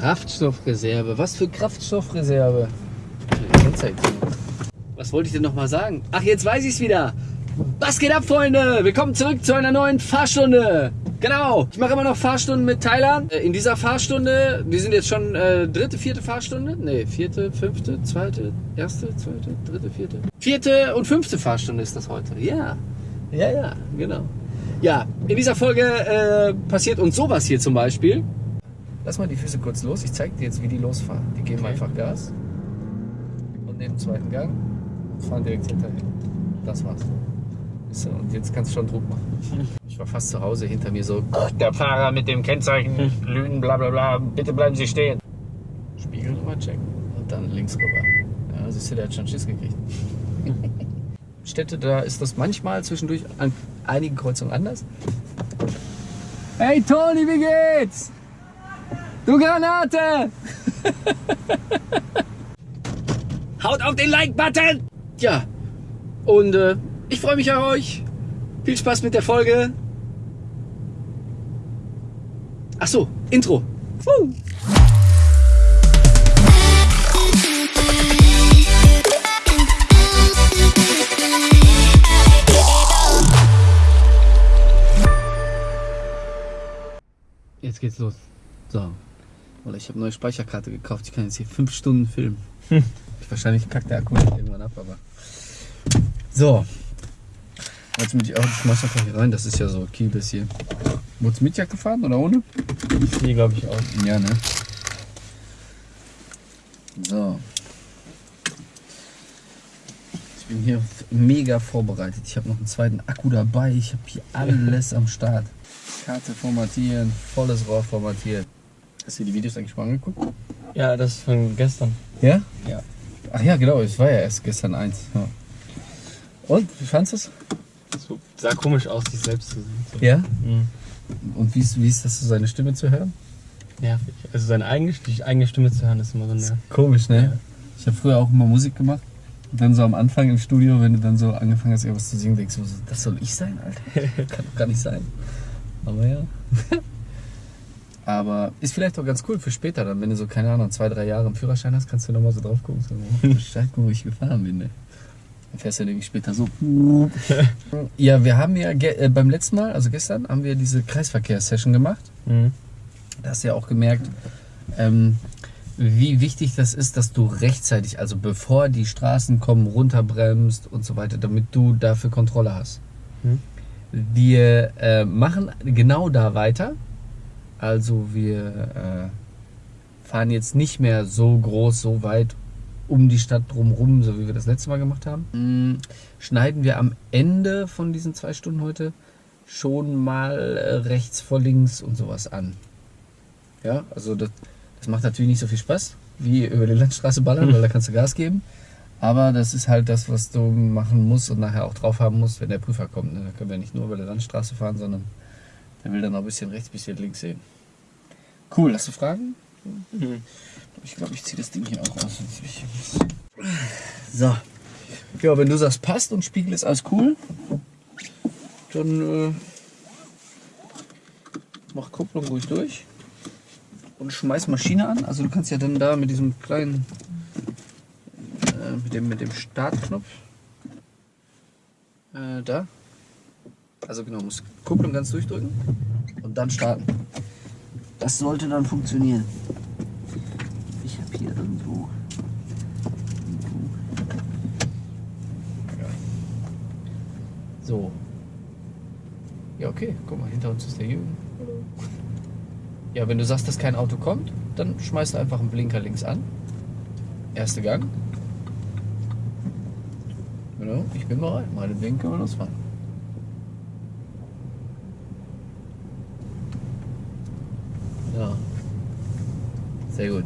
Kraftstoffreserve. Was für Kraftstoffreserve? Was wollte ich denn noch mal sagen? Ach, jetzt weiß ich es wieder. Was geht ab, Freunde? Willkommen zurück zu einer neuen Fahrstunde. Genau, ich mache immer noch Fahrstunden mit Thailand. Äh, in dieser Fahrstunde, wir sind jetzt schon äh, dritte, vierte Fahrstunde. Ne, vierte, fünfte, zweite, erste, zweite, dritte, vierte. Vierte und fünfte Fahrstunde ist das heute. Ja, ja, ja, genau. Ja, in dieser Folge äh, passiert uns sowas hier zum Beispiel. Lass mal die Füße kurz los. Ich zeige dir jetzt, wie die losfahren. Die geben Okay. einfach Gas und nehmen den zweiten Gang und fahren direkt hinterher. Das war's. Und jetzt kannst du schon Druck machen. Ich war fast zu Hause, hinter mir so, der Fahrer mit dem Kennzeichen, Lügen, bla bla bla, bitte bleiben Sie stehen. Spiegel nochmal checken und dann links rüber. Ja, siehst du, der hat schon Schiss gekriegt. Städte, da ist das manchmal zwischendurch an einigen Kreuzungen anders. Hey Toni, wie geht's? Du Granate! Haut auf den Like-Button! Ja, und äh, ich freue mich auf euch. Viel Spaß mit der Folge. Ach so, Intro. Puh. Jetzt geht's los. So. Oder ich habe neue Speicherkarte gekauft. Ich kann jetzt hier fünf Stunden filmen. Wahrscheinlich kackt der Akku irgendwann ab, aber. So. Jetzt mit die Auto schmeiß einfach hier rein. Das ist ja so Kiel bis hier. Wurdest du mit Jacke gefahren oder ohne? Nee, glaube ich auch. Ja, ne? So. Ich bin hier mega vorbereitet. Ich habe noch einen zweiten Akku dabei. Ich habe hier alles am Start. Karte formatieren, volles Rohr formatiert. Hast du die Videos eigentlich mal angeguckt? Ja, das ist von gestern. Ja? Ja. Ach ja, genau. Es war ja erst gestern eins. Ja. Und, wie fandest du es? So, sah komisch aus, sich selbst zu sehen. So. Ja. Mhm. Und wie ist, wie ist das, so seine Stimme zu hören? Nervig. Also seine eigene, die eigene Stimme zu hören, ist immer so nervig. Komisch, ne? Ja. Ich habe früher auch immer Musik gemacht. Und dann so am Anfang im Studio, wenn du dann so angefangen hast, irgendwas zu singen, denkst du so, das soll ich sein, Alter? Kann doch gar nicht sein. Aber ja. Aber ist vielleicht auch ganz cool für später dann, wenn du so, keine Ahnung, zwei, drei Jahre im Führerschein hast, kannst du nochmal so drauf gucken. So, oh, Bescheid, wo ich gefahren bin, ne? Dann fährst du nämlich später so. ja, wir haben ja äh, beim letzten Mal, also gestern, haben wir diese Kreisverkehrssession gemacht. Mhm. Da hast du ja auch gemerkt, ähm, wie wichtig das ist, dass du rechtzeitig, also bevor die Straßen kommen, runterbremst und so weiter, damit du dafür Kontrolle hast. Hm. Wir äh, machen genau da weiter. Also wir äh, fahren jetzt nicht mehr so groß, so weit um die Stadt drumherum, so wie wir das letzte Mal gemacht haben. Mm, Schneiden wir am Ende von diesen zwei Stunden heute schon mal äh, rechts vor links und sowas an. Ja, also das, das macht natürlich nicht so viel Spaß wie über die Landstraße ballern, weil da kannst du Gas geben. Aber das ist halt das, was du machen musst und nachher auch drauf haben musst, wenn der Prüfer kommt. Ne? Da können wir nicht nur über die Landstraße fahren, sondern der will dann auch ein bisschen rechts, ein bisschen links sehen. Cool, hast du Fragen? Mhm. Ich glaube, ich ziehe das Ding hier auch aus. So. Ja, wenn du sagst, passt und Spiegel ist alles cool, dann äh, mach Kupplung ruhig durch und schmeiß Maschine an. Also du kannst ja dann da mit diesem kleinen, äh, mit dem, mit dem Startknopf, äh, da, also genau, musst Kupplung ganz durchdrücken und dann starten. Das sollte dann funktionieren. Ich habe hier irgendwo. So. Ja, okay. Guck mal, hinter uns ist der Jürgen. Ja, wenn du sagst, dass kein Auto kommt, dann schmeißt du einfach einen Blinker links an. Erster Gang. Genau, ich bin bereit. Meinetwegen können wir losfahren. Ja. Sehr gut.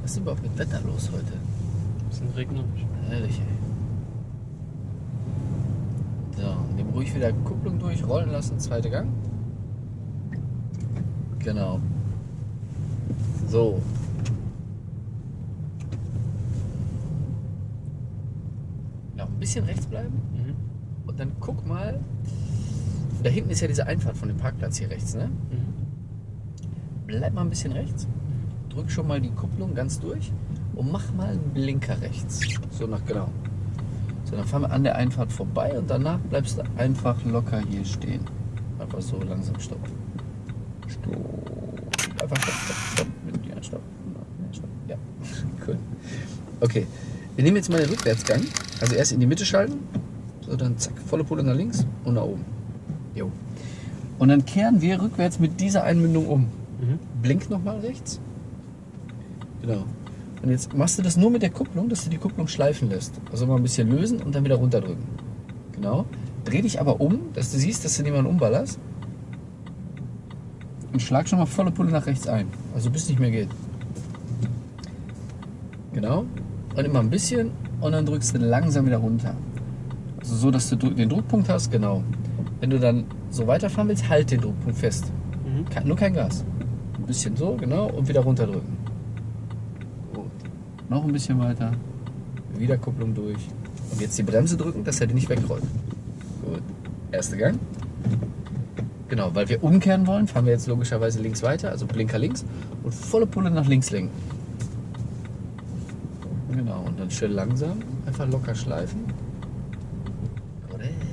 Was ist überhaupt mit Wetter los heute? Bisschen regnerisch. Ehrlich, ey. So, nehmen ruhig wieder Kupplung durch, rollen lassen, zweiter Gang. Genau. So. Ja, ein bisschen rechts bleiben. Mhm. Und dann guck mal. Da hinten ist ja diese Einfahrt von dem Parkplatz hier rechts, ne? Mhm. bleib mal ein bisschen rechts, drück schon mal die Kupplung ganz durch und mach mal einen Blinker rechts. So nach genau. So, dann fahren wir an der Einfahrt vorbei und danach bleibst du einfach locker hier stehen. Einfach so langsam stopp. Stopp. Einfach stopp, stopp, stopp. Stopp. Ja, stopp. Ja, cool. Okay, wir nehmen jetzt mal den Rückwärtsgang. Also erst in die Mitte schalten, so dann zack, volle Pulle nach links und nach oben. Jo. Und dann kehren wir rückwärts mit dieser Einmündung um. Mhm. Blink nochmal rechts. Genau. Und jetzt machst du das nur mit der Kupplung, dass du die Kupplung schleifen lässt. Also mal ein bisschen lösen und dann wieder runterdrücken. Genau. Dreh dich aber um, dass du siehst, dass du niemanden umballerst. Und schlag schon mal volle Pulle nach rechts ein. Also bis nicht mehr geht. Genau. Und immer ein bisschen und dann drückst du langsam wieder runter. Also so, dass du den Druckpunkt hast, genau. Wenn du dann so weiterfahren willst, halt den Druckpunkt fest. Mhm. Kein, nur kein Gas. Ein bisschen so, genau, und wieder runterdrücken. Gut. Noch ein bisschen weiter. Wieder Kupplung durch. Und jetzt die Bremse drücken, dass er die nicht wegrollt. Gut. Erster Gang. Genau, weil wir umkehren wollen, fahren wir jetzt logischerweise links weiter, also Blinker links und volle Pulle nach links lenken. Genau, und dann schön langsam, einfach locker schleifen. Korrekt.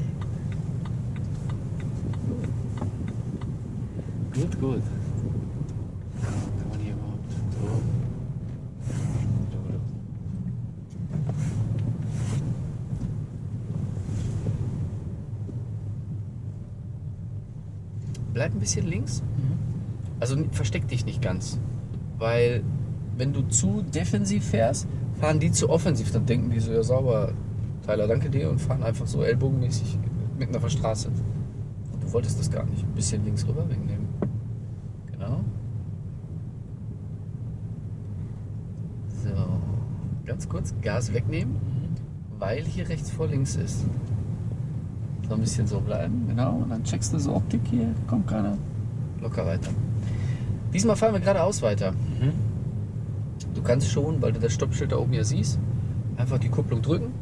Gut, gut. Kann man hier überhaupt so? Bleib ein bisschen links. Also versteck dich nicht ganz. Weil wenn du zu defensiv fährst, fahren die zu offensiv. Dann denken die so, ja sauber, Tyler, danke dir und fahren einfach so ellbogenmäßig mitten auf der Straße. Und du wolltest das gar nicht. Ein bisschen links rüber wegen. Genau. So. Ganz kurz Gas wegnehmen, weil hier rechts vor links ist. So ein bisschen so bleiben, genau. Und dann checkst du so Optik hier, kommt keiner. Locker weiter. Diesmal fahren wir geradeaus weiter. Mhm. Du kannst schon, weil du das Stoppschild da oben ja siehst, einfach die Kupplung drücken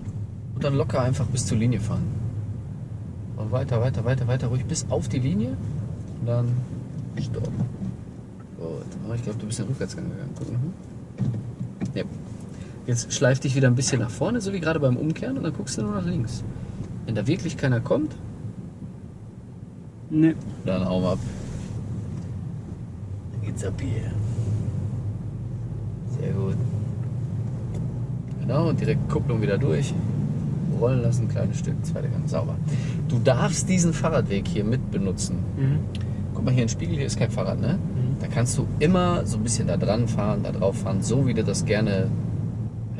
und dann locker einfach bis zur Linie fahren. Und weiter, weiter, weiter, weiter, ruhig bis auf die Linie und dann Stopp. Gut. Oh, ich glaube, du bist in den Rückwärtsgang gegangen. Ja. Jetzt schleif dich wieder ein bisschen nach vorne, so wie gerade beim Umkehren und dann guckst du nur nach links. Wenn da wirklich keiner kommt, Nee. dann mal ab. Dann geht's ab hier. Sehr gut. Genau, und direkt Kupplung wieder durch. Rollen lassen, kleines Stück, zweiter Gang, sauber. Du darfst diesen Fahrradweg hier mit benutzen. Mhm. Guck mal hier, ein Spiegel, hier ist kein Fahrrad, ne? Mhm. Da kannst du immer so ein bisschen da dran fahren, da drauf fahren, so wie du das gerne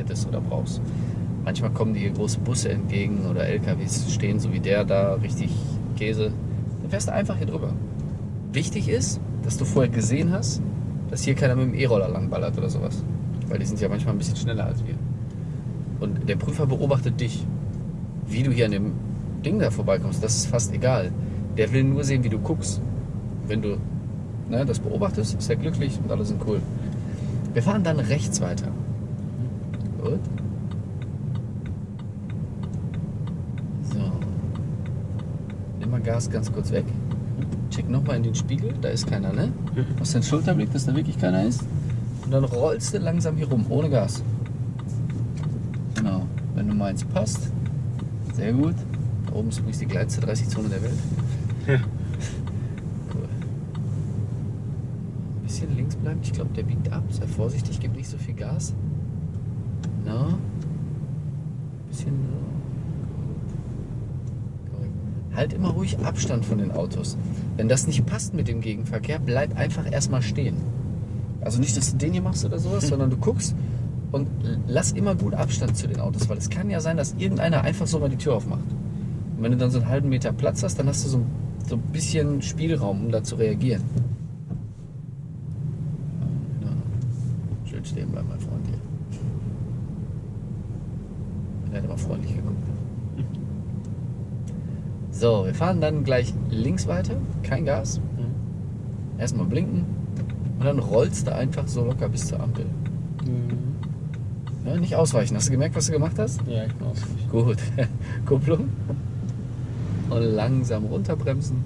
hättest oder brauchst. Manchmal kommen dir große Busse entgegen oder LKWs stehen, so wie der da, richtig Käse. Dann fährst du einfach hier drüber. Wichtig ist, dass du vorher gesehen hast, dass hier keiner mit dem E-Roller langballert oder sowas. Weil die sind ja manchmal ein bisschen schneller als wir. Und der Prüfer beobachtet dich. Wie du hier an dem Ding da vorbeikommst, das ist fast egal. Der will nur sehen, wie du guckst. Wenn du ne, das beobachtest, ist er glücklich und alle sind cool. Wir fahren dann rechts weiter. Gut. So. Nimm mal Gas ganz kurz weg. Check nochmal in den Spiegel, da ist keiner, ne? Mhm. Machst den Schulterblick, dass da wirklich keiner ist. Und dann rollst du langsam hier rum, ohne Gas. Genau. Wenn du meinst, passt. Sehr gut. Da oben ist übrigens die kleinste 30-Zone der Welt. Ja. Cool. Ein bisschen links bleiben. Ich glaube, der biegt ab. Sei vorsichtig, gib nicht so viel Gas. Na. Bisschen. Gut. Korrekt. Halt immer ruhig Abstand von den Autos. Wenn das nicht passt mit dem Gegenverkehr, bleib einfach erstmal stehen. Also nicht, dass du den hier machst oder sowas, sondern du guckst und lass immer gut Abstand zu den Autos, weil es kann ja sein, dass irgendeiner einfach so mal die Tür aufmacht. Und wenn du dann so einen halben Meter Platz hast, dann hast du so, so ein bisschen Spielraum, um da zu reagieren. Ja. Schön stehen bleiben, mein Freund hier. Er hat aber freundlich geguckt. So, wir fahren dann gleich links weiter, kein Gas. Mhm. Erstmal blinken und dann rollst du einfach so locker bis zur Ampel. Mhm. Ja, nicht ausweichen. Hast du gemerkt, was du gemacht hast? Ja, ich bin ausgewichen. Gut. Kupplung. Und langsam runterbremsen.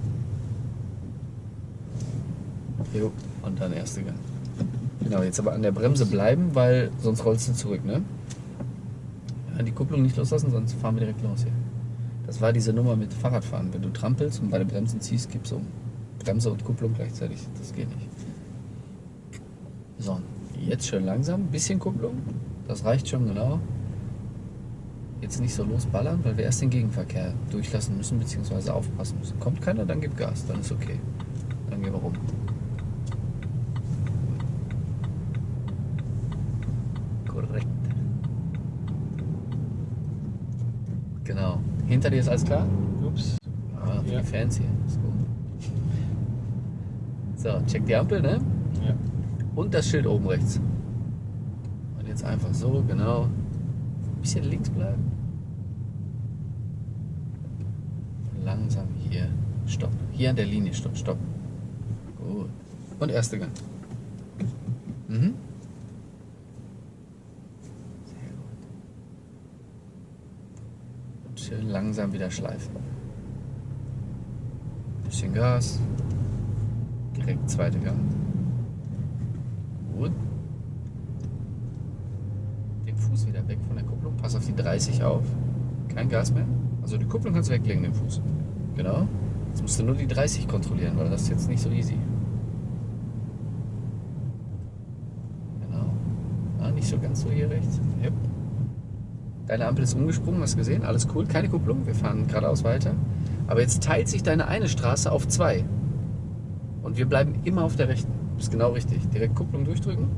Jo, und dann erste Gang. Genau, jetzt aber an der Bremse bleiben, weil sonst rollst du zurück, ne? Ja, die Kupplung nicht loslassen, sonst fahren wir direkt los hier. Das war diese Nummer mit Fahrradfahren. Wenn du trampelst und bei den Bremsen ziehst, gibst um. Bremse und Kupplung gleichzeitig. Das geht nicht. So, jetzt schön langsam. Bisschen Kupplung. Das reicht schon genau. Jetzt nicht so losballern, weil wir erst den Gegenverkehr durchlassen müssen, beziehungsweise aufpassen müssen. Kommt keiner, dann gib Gas, dann ist okay. Dann gehen wir rum. Korrekt. Genau. Hinter dir ist alles klar? Ups. Ah, für Ja. die Fans hier. Ist gut. So, check die Ampel, ne? Ja. Und das Schild oben rechts. Und jetzt einfach so, genau. Ein bisschen links bleiben. Langsam hier. Stopp. Hier an der Linie. Stopp, stopp. Gut. Und erste Gang. Mhm. Sehr gut. Und schön langsam wieder schleifen. Bisschen Gas. Direkt zweite Gang. Gut. Den Fuß wieder weg von der Kupplung. Pass auf die 30 auf. Kein Gas mehr. Also die Kupplung kannst du weglegen, den Fuß. Genau. Jetzt musst du nur die 30 kontrollieren, weil das ist jetzt nicht so easy. Genau. Ah, nicht so ganz so hier rechts. Yep. Deine Ampel ist umgesprungen, hast du gesehen? Alles cool. Keine Kupplung. Wir fahren geradeaus weiter. Aber jetzt teilt sich deine eine Straße auf zwei. Und wir bleiben immer auf der rechten. Ist genau richtig. Direkt Kupplung durchdrücken.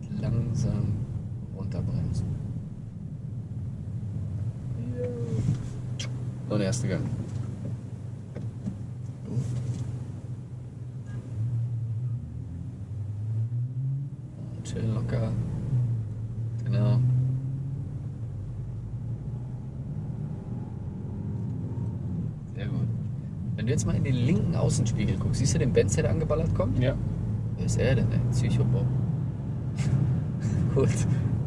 Und langsam runterbremsen. Und erste Gang. Und schön locker. Genau. Sehr gut. Wenn du jetzt mal in den linken Außenspiegel guckst, siehst du den Benz, der da angeballert kommt? Ja. Wer ist er denn, ey? Psychobob. Gut.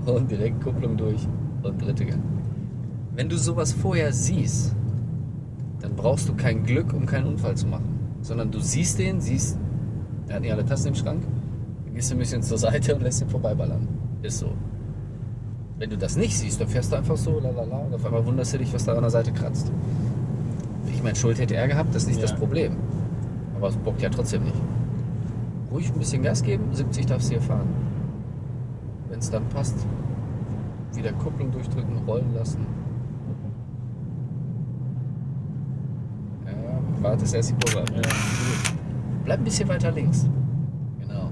Und direkt Kupplung durch und dritte Gang. Wenn du sowas vorher siehst, dann brauchst du kein Glück, um keinen Unfall zu machen. Sondern du siehst den, siehst, er hat nicht alle Tassen im Schrank, dann gehst du ein bisschen zur Seite und lässt ihn vorbeiballern. Ist so. Wenn du das nicht siehst, dann fährst du einfach so, lalala, und auf einmal wunderst du dich, was da an der Seite kratzt. Ich meine, Schuld hätte er gehabt, das ist nicht Ja. das Problem. Aber es bockt ja trotzdem nicht. Ruhig ein bisschen Gas geben, 70 darfst du hier fahren. Wenn es dann passt, wieder Kupplung durchdrücken, rollen lassen. Ja, wartest erst die Kurve ab. Ja. Bleib ein bisschen weiter links. Genau. Ja,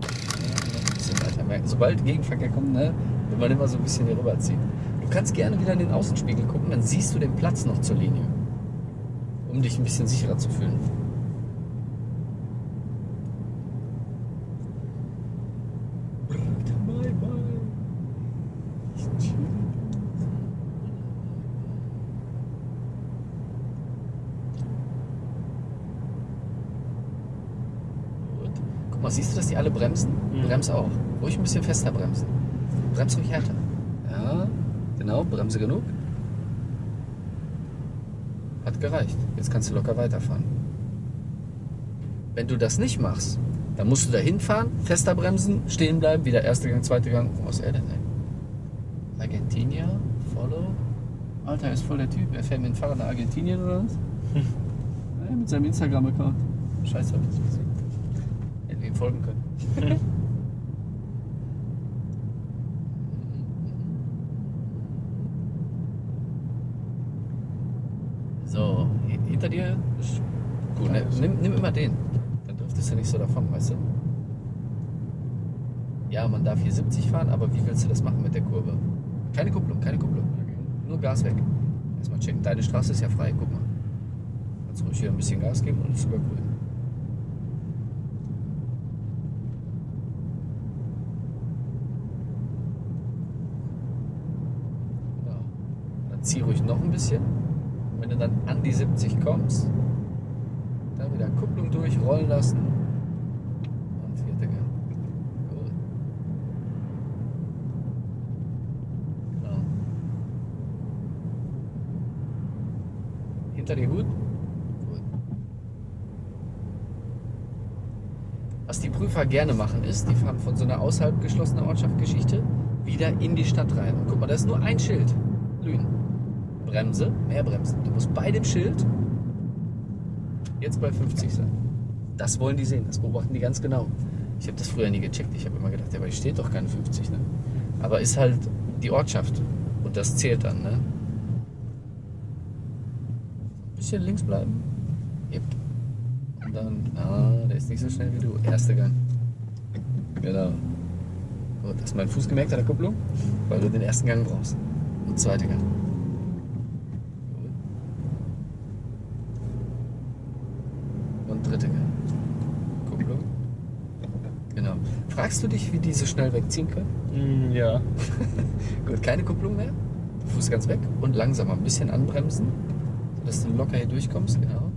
ein bisschen weiter. Merken, Sobald Gegenverkehr kommt, ne, will man immer so ein bisschen hier rüberziehen. Du kannst gerne wieder in den Außenspiegel gucken, dann siehst du den Platz noch zur Linie. Um dich ein bisschen sicherer zu fühlen. Guck mal, siehst du, dass die alle bremsen? Mhm. Brems auch. Ruhig ein bisschen fester bremsen. Brems ruhig härter. Ja, genau, Bremse genug. Hat gereicht. Jetzt kannst du locker weiterfahren. Wenn du das nicht machst, dann musst du da hinfahren, fester bremsen, stehen bleiben, wieder erster Gang, zweiter Gang. Was ist er denn, ey? Argentinia, Follow. Alter, er ist voll der Typ. Er fährt mit dem Fahrrad nach Argentinien oder was? ja, mit seinem Instagram-Account. Scheiße, hab ich das gesehen. Hätten wir ihm folgen können. So, hi- hinter dir ist gut. Ne? Nimm, nimm immer den. Dann driftest du nicht so davon, weißt du? Ja, man darf hier 70 fahren, aber wie willst du das machen mit der Kurve? Keine Kupplung, keine Kupplung. Nur Gas weg. Erstmal checken. Deine Straße ist ja frei, guck mal. Kannst ruhig hier ein bisschen Gas geben und ist sogar grün. Ja. Dann zieh ruhig noch ein bisschen. Und wenn du dann an die 70 kommst, dann wieder Kupplung durch, rollen lassen. Und vierte Gang. Gut. Genau. Gut? Gut. Was die Prüfer gerne machen ist, die fahren von so einer außerhalb geschlossenen Ortschaft-Geschichte wieder in die Stadt rein. Und guck mal, da ist nur ein Schild. Lünen. Bremse, mehr Bremsen. Du musst bei dem Schild jetzt bei 50 sein. Das wollen die sehen, das beobachten die ganz genau. Ich habe das früher nie gecheckt. Ich habe immer gedacht, ja, aber hier steht doch keine 50. Ne? Aber ist halt die Ortschaft und das zählt dann. Ne? Bisschen links bleiben. Yep. Und dann, ah, der ist nicht so schnell wie du. Erster Gang. Genau. Gut, hast du meinen Fuß gemerkt an der Kupplung? Weil du den ersten Gang brauchst. Und zweiter Gang. Und dritter Gang. Kupplung. Genau. Fragst du dich, wie die so schnell wegziehen können? Mm, ja. Gut, keine Kupplung mehr. Fuß ganz weg und langsam ein bisschen anbremsen, sodass du locker hier durchkommst, genau.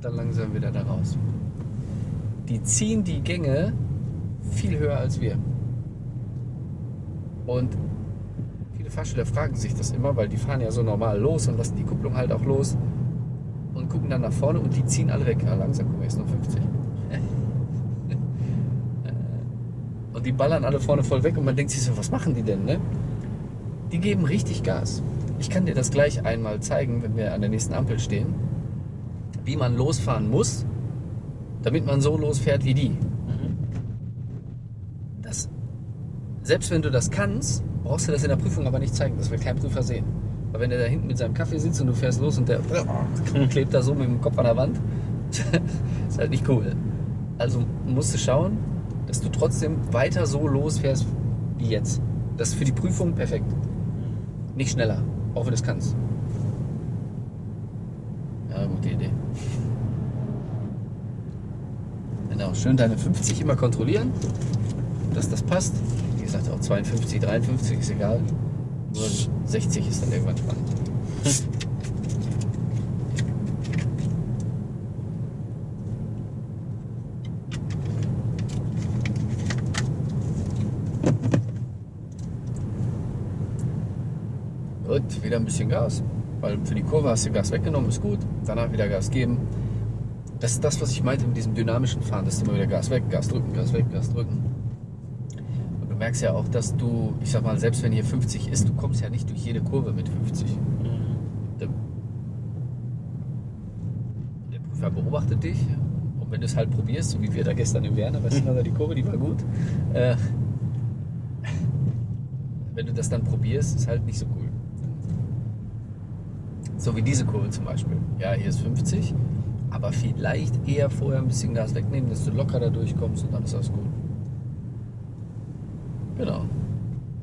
Dann langsam wieder da raus. Die ziehen die Gänge viel höher als wir. Und viele Fahrschüler fragen sich das immer, weil die fahren ja so normal los und lassen die Kupplung halt auch los und gucken dann nach vorne und die ziehen alle weg. Ja, langsam, guck mal, jetzt nur 50. Und die ballern alle vorne voll weg und man denkt sich so, was machen die denn, ne? Die geben richtig Gas. Ich kann dir das gleich einmal zeigen, wenn wir an der nächsten Ampel stehen, wie man losfahren muss, damit man so losfährt wie die. Mhm. Das, selbst wenn du das kannst, brauchst du das in der Prüfung aber nicht zeigen. Das will kein Prüfer sehen. Weil wenn der da hinten mit seinem Kaffee sitzt und du fährst los und der klebt da so mit dem Kopf an der Wand, ist halt nicht cool. Also musst du schauen, dass du trotzdem weiter so losfährst wie jetzt. Das ist für die Prüfung perfekt. Nicht schneller, auch wenn du es kannst. Ja, gute Idee. Genau, schön deine 50 immer kontrollieren, dass das passt. Wie gesagt, auch 52, 53 ist egal. Nur 60 ist dann irgendwann spannend. Gut, wieder ein bisschen Gas. Weil für die Kurve hast du Gas weggenommen, ist gut. Danach wieder Gas geben. Das ist das, was ich meinte mit diesem dynamischen Fahren, dass du immer wieder Gas weg, Gas drücken, Gas weg, Gas drücken. Und du merkst ja auch, dass du, ich sag mal, selbst wenn hier 50 ist, du kommst ja nicht durch jede Kurve mit 50. Mhm. Der, der Prüfer beobachtet dich und wenn du es halt probierst, so wie wir da gestern im Werner, weißt du, die Kurve, die war gut. Äh, wenn du das dann probierst, ist halt nicht so. So wie diese Kurve zum Beispiel. Ja, hier ist 50, aber vielleicht eher vorher ein bisschen Gas wegnehmen, dass du locker da durchkommst und dann ist alles gut. Genau.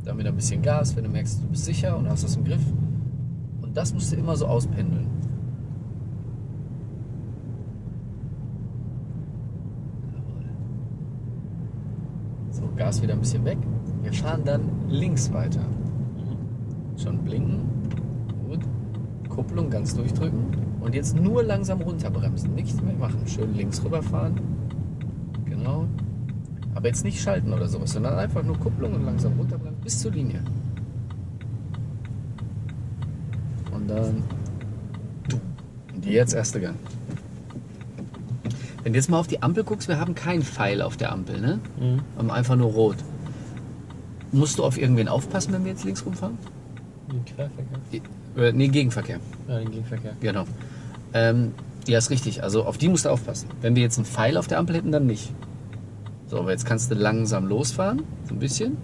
Dann wieder ein bisschen Gas, wenn du merkst, du bist sicher und hast das im Griff. Und das musst du immer so auspendeln. So, Gas wieder ein bisschen weg. Wir fahren dann links weiter. Mhm. Schon blinken. Kupplung ganz durchdrücken. Und jetzt nur langsam runterbremsen. Nichts mehr machen. Schön links rüberfahren. Genau. Aber jetzt nicht schalten oder sowas, sondern einfach nur Kupplung und langsam runterbremsen bis zur Linie. Und dann. Und jetzt erste Gang. Wenn du jetzt mal auf die Ampel guckst, wir haben keinen Pfeil auf der Ampel, ne? Mhm. Wir haben einfach nur rot. Musst du auf irgendwen aufpassen, wenn wir jetzt links rumfahren? Den Querverkehr. Äh, nee, Gegenverkehr. Ja, den Gegenverkehr. Genau. Ähm, ja, ist richtig. Also auf die musst du aufpassen. Wenn wir jetzt einen Pfeil auf der Ampel hätten, dann nicht. So, aber jetzt kannst du langsam losfahren, so ein bisschen.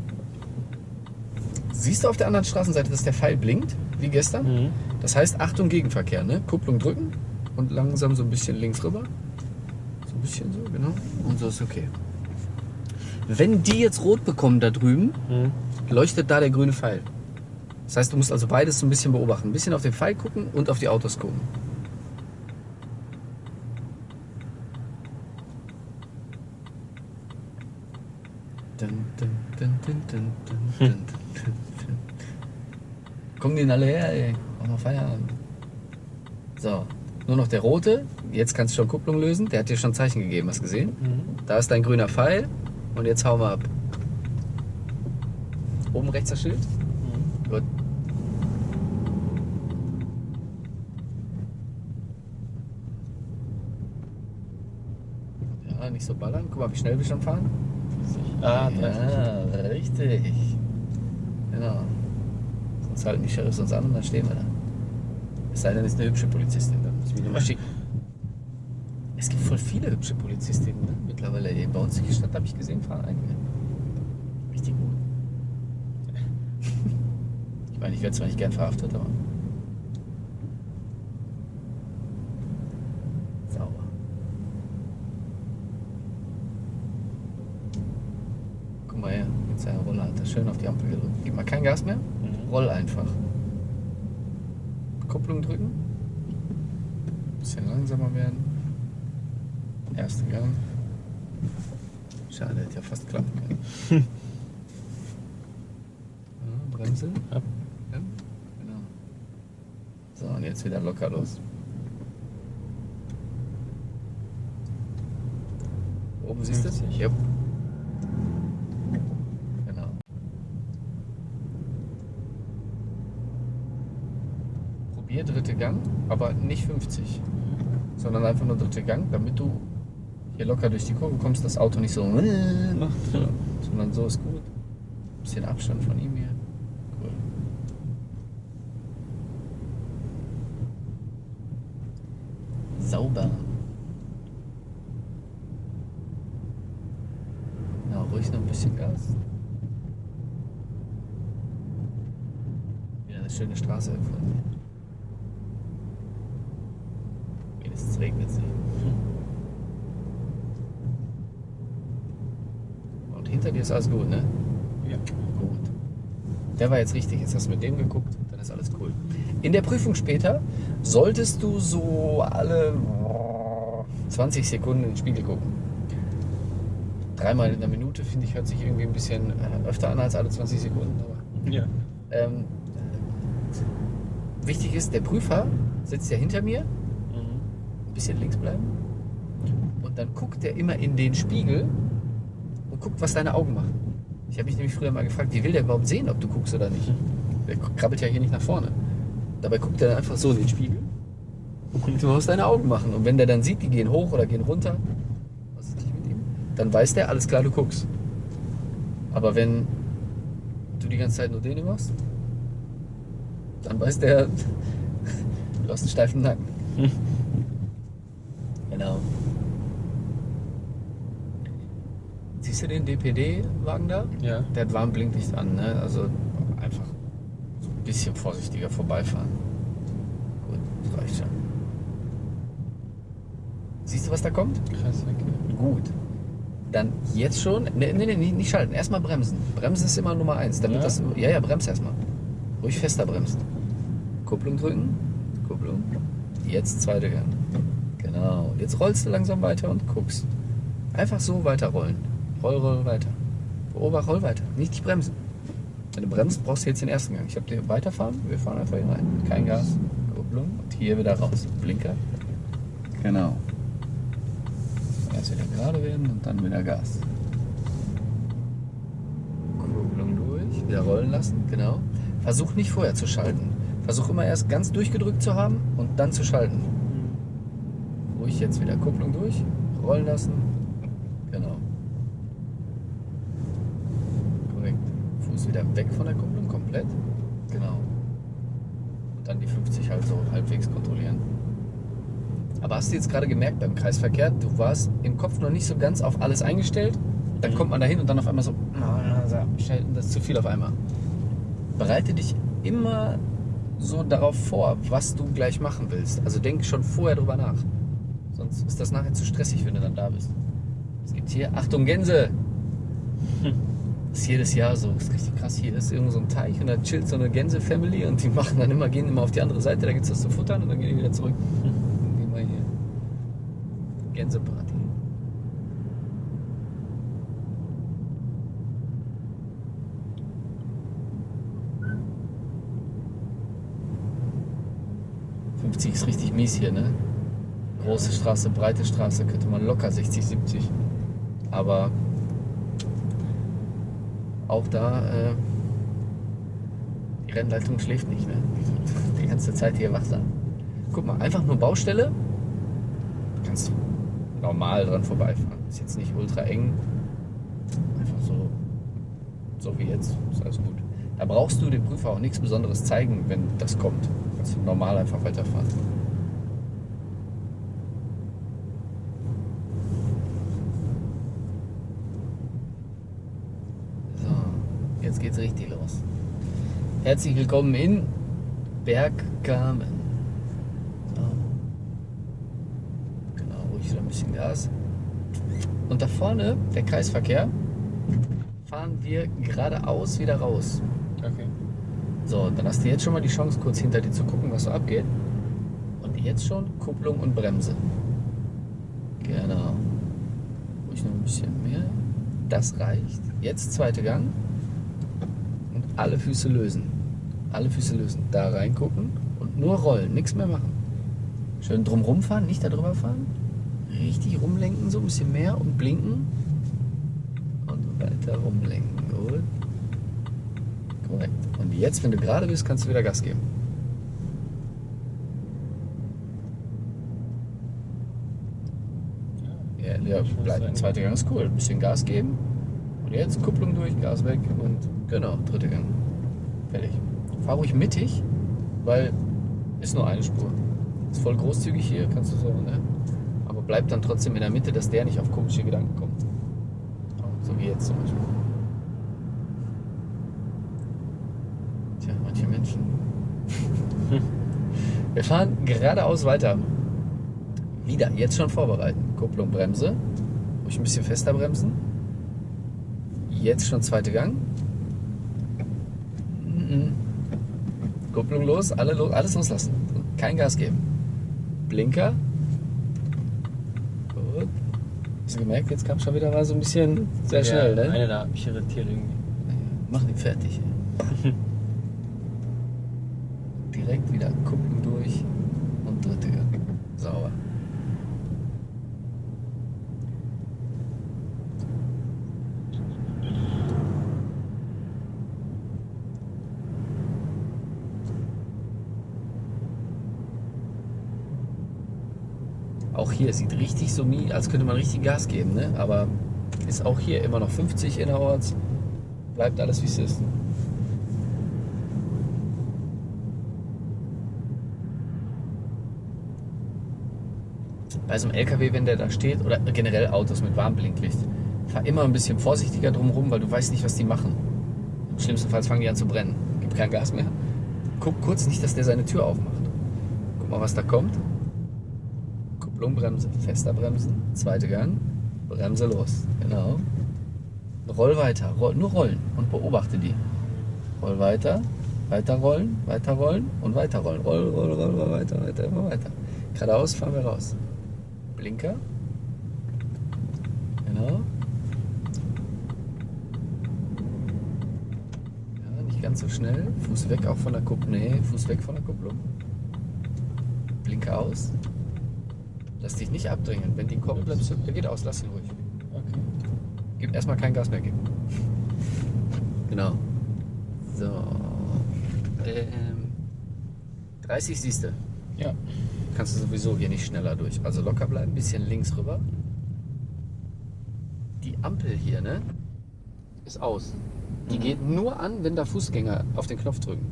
Siehst du auf der anderen Straßenseite, dass der Pfeil blinkt, wie gestern? Mhm. Das heißt, Achtung, Gegenverkehr, ne? Kupplung drücken und langsam so ein bisschen links rüber. So ein bisschen so, genau. Und so ist okay. Wenn die jetzt rot bekommen da drüben, Mhm. leuchtet da der grüne Pfeil. Das heißt, du musst also beides so ein bisschen beobachten. Ein bisschen auf den Pfeil gucken und auf die Autos gucken. Kommen die denn alle her, ey. Mach mal Feierabend. So, nur noch der rote. Jetzt kannst du schon Kupplung lösen. Der hat dir schon Zeichen gegeben, hast du gesehen? Mhm. Da ist dein grüner Pfeil und jetzt hauen wir ab. Oben rechts das Schild. Nicht so ballern. Guck mal, wie schnell wir schon fahren. Ah, 30. ja, richtig. Genau. Sonst halten die Sheriffs uns an und dann stehen wir da. Es sei denn, es ist eine hübsche Polizistin, dann muss ich mich nochmal schicken. Es gibt voll viele hübsche Polizistinnen ne? mittlerweile. Ey, Bei uns in der Stadt habe ich gesehen, fahren einige. Richtig gut. Ich meine, ich werde zwar nicht gern verhaftet, aber. Sauber. Guck seiner Rolle hat er schön auf die Ampel gedrückt. Gib mal kein Gas mehr, Mhm. roll einfach. Kupplung drücken. Bisschen langsamer werden. Ersten Gang. Schade, hätte ja fast klappen können. ja, Bremse. Ja. Ja, genau. So, und jetzt wieder locker los. Oben siehst du es? 50. Ja. Genau. Probier dritte Gang, aber nicht 50, sondern einfach nur dritte Gang, damit du hier locker durch die Kurve kommst, das Auto nicht so macht, sondern so ist gut. Bisschen Abstand von ihm hier. Cool. Sauber. Na, ruhig noch ein bisschen Gas. Wieder eine schöne Straße gefunden. Wenigstens regnet es nicht. Und hinter dir ist alles gut, ne? Ja. Gut. Der war jetzt richtig. Jetzt hast du mit dem geguckt, dann ist alles cool. In der Prüfung später solltest du so alle 20 Sekunden in den Spiegel gucken. Dreimal in der Minute, finde ich, hört sich irgendwie ein bisschen äh, öfter an als alle 20 Sekunden. Aber, Ja. ähm, wichtig ist, der Prüfer sitzt ja hinter mir, Mhm. ein bisschen links bleiben. Und dann guckt er immer in den Spiegel guckt, was deine Augen machen. Ich habe mich nämlich früher mal gefragt, wie will der überhaupt sehen, ob du guckst oder nicht? Der krabbelt ja hier nicht nach vorne. Dabei guckt er einfach so in den Spiegel und guckt was deine Augen machen. Und wenn der dann sieht, die gehen hoch oder gehen runter, was ist nicht mit ihm, dann weiß der, alles klar, du guckst. Aber wenn du die ganze Zeit nur den machst, dann weiß der, du hast einen steifen Nacken. Genau. Siehst du den DPD-Wagen da? Ja. Der hat Warnblinklicht an, ne? Also einfach so ein bisschen vorsichtiger vorbeifahren. Gut, das reicht schon. Siehst du, was da kommt? Krass, okay. Gut. Dann jetzt schon. Ne, ne, ne, nicht schalten. Erstmal bremsen. Bremsen ist immer Nummer eins. Damit Ja? das. Ja, ja, brems erstmal. Ruhig fester bremsen. Kupplung drücken. Kupplung. Jetzt zweite Gang. Genau. Jetzt rollst du langsam weiter und guckst. Einfach so weiterrollen. Roll, roll weiter. Beobacht, roll weiter. Nicht dich bremsen. Wenn du bremst, brauchst du jetzt den ersten Gang. Ich habe dir weiterfahren. Wir fahren einfach hier rein. Kein Gas. Kupplung. Und hier wieder raus. Blinker. Genau. Erst wieder gerade werden und dann wieder Gas. Kupplung durch, wieder rollen lassen, genau. Versuch nicht vorher zu schalten. Versuch immer erst ganz durchgedrückt zu haben und dann zu schalten. Ruhig jetzt wieder Kupplung durch, rollen lassen. Genau. Korrekt. Fuß wieder weg von der Kupplung, komplett. Genau. Und dann die 50 halt so halbwegs kontrollieren. Aber hast du jetzt gerade gemerkt beim Kreisverkehr, du warst im Kopf noch nicht so ganz auf alles eingestellt. Dann Mhm. kommt man dahin und dann auf einmal so, "Ah, das ist zu viel auf einmal. Bereite dich immer so darauf vor, was du gleich machen willst. Also denk schon vorher drüber nach. Sonst ist das nachher zu stressig, wenn du dann da bist. Es gibt hier, Achtung Gänse! Das ist jedes Jahr so, das ist richtig krass. Hier ist irgendwo so ein Teich und da chillt so eine Gänse-Family und die machen dann immer, gehen immer auf die andere Seite, da gibt es was zu futtern und dann gehen die wieder zurück. Gehen wir hier. Gänseparty. ...50 ist richtig mies hier, ne? Große Straße, breite Straße, könnte man locker 60, 70. Aber... ...auch da... Äh, ...die Rennleitung schläft nicht, ne? Die ganze Zeit hier wach sein. Guck mal, einfach nur Baustelle. Kannst du normal dran vorbeifahren. Ist jetzt nicht ultra eng. Einfach so, so wie jetzt. Ist alles gut. Da brauchst du dem Prüfer auch nichts Besonderes zeigen, wenn das kommt. Kannst du normal einfach weiterfahren. So, jetzt geht's richtig los. Herzlich willkommen in Bergkamen. So. Genau, ruhig wieder ein bisschen Gas. Und da vorne, der Kreisverkehr, fahren wir geradeaus wieder raus. Okay. So, dann hast du jetzt schon mal die Chance, kurz hinter dir zu gucken, was so abgeht. Und jetzt schon Kupplung und Bremse. Genau. Ruhig noch ein bisschen mehr. Das reicht. Jetzt zweite Gang. Alle Füße lösen. Alle Füße lösen. Da reingucken und nur rollen. Nichts mehr machen. Schön drumrum fahren, nicht da drüber fahren. Richtig rumlenken, so ein bisschen mehr und blinken. Und weiter rumlenken. Gut. Korrekt. Und jetzt, wenn du gerade bist, kannst du wieder Gas geben. Ja, ja bleib, zweiter Gang ist cool. Ein bisschen Gas geben. Und jetzt Kupplung durch, Gas weg und genau, dritter Gang. Fertig. Fahr ruhig mittig, weil ist nur eine Spur. Ist voll großzügig hier, kannst du so, ne? Aber bleib dann trotzdem in der Mitte, dass der nicht auf komische Gedanken kommt. So wie jetzt zum Beispiel. Tja, manche Menschen. Wir fahren geradeaus weiter. Wieder, jetzt schon vorbereiten. Kupplung, Bremse. Ruhig ein bisschen fester bremsen. Jetzt schon zweite Gang. Mhm. Kupplung los, alle alles loslassen. Kein Gas geben. Blinker. Gut. Hast du gemerkt, jetzt kam schon wieder mal so ein bisschen sehr schnell, ja, ne? Eine da hat mich irritiert irgendwie. Mach ihn fertig. ey. Direkt wieder Kupplung durch und dritte Gang. Sauber. Hier sieht richtig so, als könnte man richtig Gas geben, ne? aber ist auch hier immer noch 50 innerorts. Bleibt alles wie es ist. Bei so einem LKW, wenn der da steht, oder generell Autos mit Warnblinklicht, fahr immer ein bisschen vorsichtiger drumherum, weil du weißt nicht, was die machen. Im schlimmsten Fall fangen die an zu brennen. Gibt kein Gas mehr. Guck kurz nicht, dass der seine Tür aufmacht. Guck mal, was da kommt. Bremse, fester bremsen, zweite Gang, Bremse los. Genau. Roll weiter, roll, nur rollen und beobachte die. Roll weiter, weiter rollen, weiter rollen und weiter rollen. Roll, roll, roll, roll weiter, weiter, immer weiter. Geradeaus fahren wir raus. Blinker. Genau. Ja, nicht ganz so schnell. Fuß weg auch von der Kupplung. Nee, Fuß weg von der Kupplung. Blinker aus. Lass dich nicht abdrängen. Wenn die kommt, bleibst du. Der geht aus, lass ihn ruhig. Okay. Gib erstmal kein Gas mehr geben. Genau. So. Ähm, 30 siehst du. Ja. Kannst du sowieso hier nicht schneller durch. Also locker bleiben, bisschen links rüber. Die Ampel hier, ne? Ist aus. Die Mhm. geht nur an, wenn da Fußgänger auf den Knopf drücken.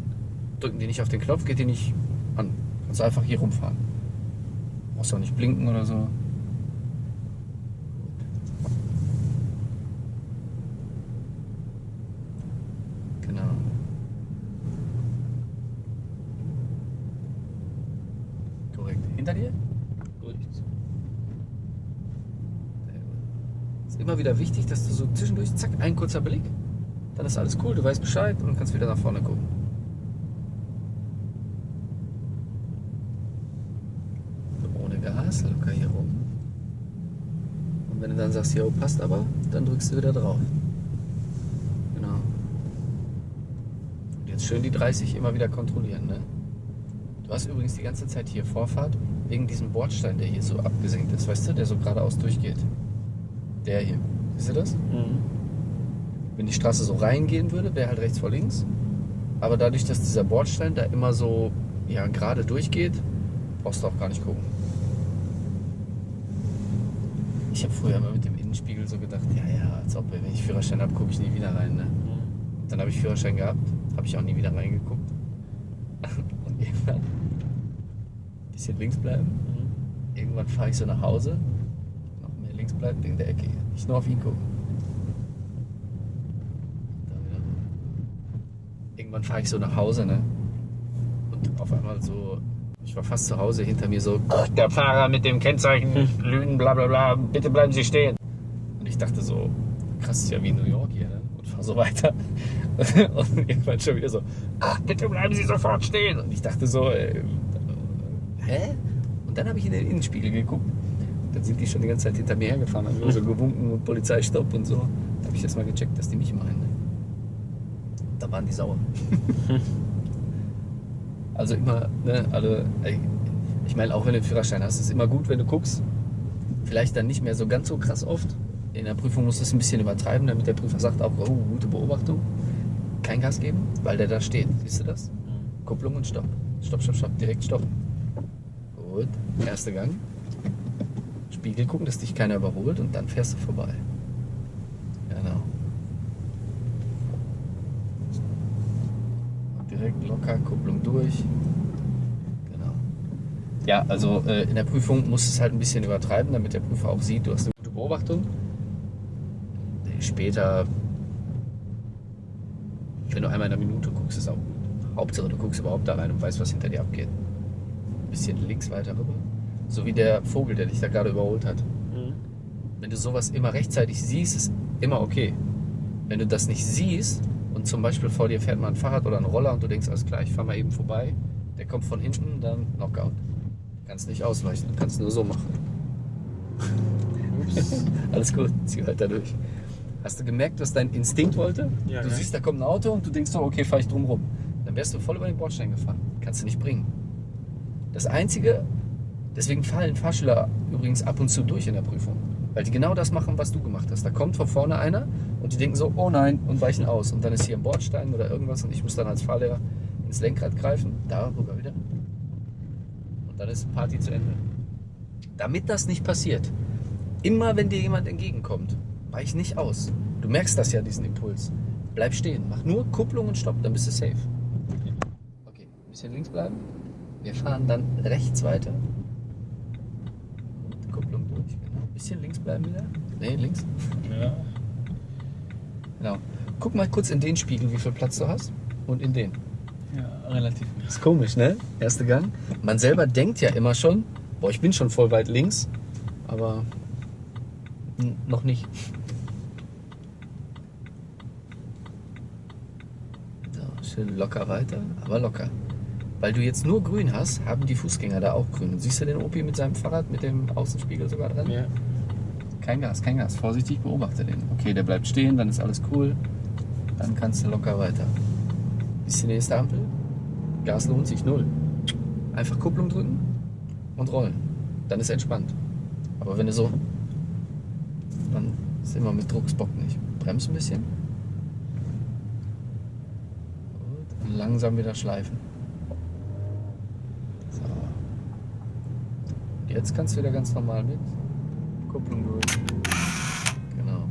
Drücken die nicht auf den Knopf, geht die nicht an. Kannst du einfach hier rumfahren. Brauchst auch nicht blinken oder so. Genau. Korrekt. Hinter dir? Gut. Ist immer wieder wichtig, dass du so zwischendurch, zack, ein kurzer Blick, dann ist alles cool, du weißt Bescheid und kannst wieder nach vorne gucken. So, ohne Gas, locker hier rum. Und jo, passt aber, dann drückst du wieder drauf. Genau. Und jetzt schön die 30 immer wieder kontrollieren, ne? Du hast übrigens die ganze Zeit hier Vorfahrt wegen diesem Bordstein, der hier so abgesenkt ist, weißt du, der so geradeaus durchgeht. Der hier. Siehst du das? Mhm. Wenn die Straße so reingehen würde, wäre halt rechts vor links. Aber dadurch, dass dieser Bordstein da immer so ja, gerade durchgeht, brauchst du auch gar nicht gucken. Ich habe früher immer mit dem Innenspiegel so gedacht, ja, ja, als ob, wenn ich Führerschein habe, gucke ich nie wieder rein. Ne? Dann habe ich Führerschein gehabt, habe ich auch nie wieder reingeguckt. Und irgendwann, ein bisschen links bleiben, Mhm. irgendwann fahre ich so nach Hause, noch mehr links bleiben, wegen der Ecke. Nicht nur auf ihn gucken. Irgendwann fahre ich so nach Hause, ne? Und auf einmal so, ich war fast zu Hause, hinter mir so, der Fahrer mit dem Kennzeichen, Lügen, bla bla bla, bitte bleiben Sie stehen. Ich dachte so, krass, ist ja wie New York hier, ne? Und fahr so weiter. Und irgendwann schon wieder so, ach, bitte bleiben Sie sofort stehen. Und ich dachte so, äh, hä? Und dann habe ich in den Innenspiegel geguckt. Dann sind die schon die ganze Zeit hinter mir hergefahren, haben nur so gewunken und Polizeistopp und so. Da habe ich erst mal gecheckt, dass die mich meinen. Ne? Da waren die sauer. also immer, ne, alle, ich meine, auch wenn du einen Führerschein hast, ist es immer gut, wenn du guckst. Vielleicht dann nicht mehr so ganz so krass oft. In der Prüfung musst du es ein bisschen übertreiben, damit der Prüfer sagt auch, oh, gute Beobachtung. Kein Gas geben, weil der da steht. Siehst du das? Kupplung und Stopp. Stopp, stopp, stopp. Direkt stoppen. Gut. Erster Gang. Spiegel gucken, dass dich keiner überholt und dann fährst du vorbei. Genau. Und direkt locker, Kupplung durch. Genau. Ja, also äh, in der Prüfung musst du es halt ein bisschen übertreiben, damit der Prüfer auch sieht, du hast eine gute Beobachtung. Später, wenn du einmal in einer Minute guckst, ist auch gut. Hauptsache, du guckst überhaupt da rein und weißt, was hinter dir abgeht. Ein bisschen links weiter rüber. So wie der Vogel, der dich da gerade überholt hat. Mhm. Wenn du sowas immer rechtzeitig siehst, ist immer okay. Wenn du das nicht siehst und zum Beispiel vor dir fährt mal ein Fahrrad oder ein Roller und du denkst, alles klar, ich fahr mal eben vorbei, der kommt von hinten, dann Knockout. Kannst nicht ausweichen, kannst nur so machen. Ups. Alles gut, zieh weiter durch. Hast du gemerkt, was dein Instinkt wollte? Ja, du ja. siehst, da kommt ein Auto und du denkst so, okay, fahr ich drum rum. Dann wärst du voll über den Bordstein gefahren. Kannst du nicht bringen. Das Einzige, deswegen fallen Fahrschüler übrigens ab und zu durch in der Prüfung. Weil die genau das machen, was du gemacht hast. Da kommt von vorne einer und die denken so, oh nein, und weichen aus. Und dann ist hier ein Bordstein oder irgendwas und ich muss dann als Fahrlehrer ins Lenkrad greifen, darüber wieder. Und dann ist Party zu Ende. Damit das nicht passiert, immer wenn dir jemand entgegenkommt, weich nicht aus. Du merkst das ja, diesen Impuls. Bleib stehen, mach nur Kupplung und Stopp, dann bist du safe. Okay, ein bisschen links bleiben. Wir fahren dann rechts weiter. Und Kupplung durch, genau. Ein bisschen links bleiben wieder. Nee, links. Ja. Genau. Guck mal kurz in den Spiegel, wie viel Platz du hast. Und in den. ja, relativ. Ist komisch, ne? Erster Gang. Man selber denkt ja immer schon, boah, ich bin schon voll weit links, aber noch nicht. So, schön locker weiter, aber locker. Weil du jetzt nur grün hast, haben die Fußgänger da auch grün. Und siehst du den Opi mit seinem Fahrrad, mit dem Außenspiegel sogar dran? Ja. Kein Gas, kein Gas. Vorsichtig, beobachte den. Okay, der bleibt stehen, dann ist alles cool. Dann kannst du locker weiter. Bis die nächste Ampel. Gas lohnt sich null. Einfach Kupplung drücken und rollen. Dann ist entspannt. Aber wenn du so. Dann ist immer mit Druck, es bockt nicht. Bremst ein bisschen. Gut. Und langsam wieder schleifen. So. Jetzt kannst du wieder ganz normal mit. Kupplung durch. Genau.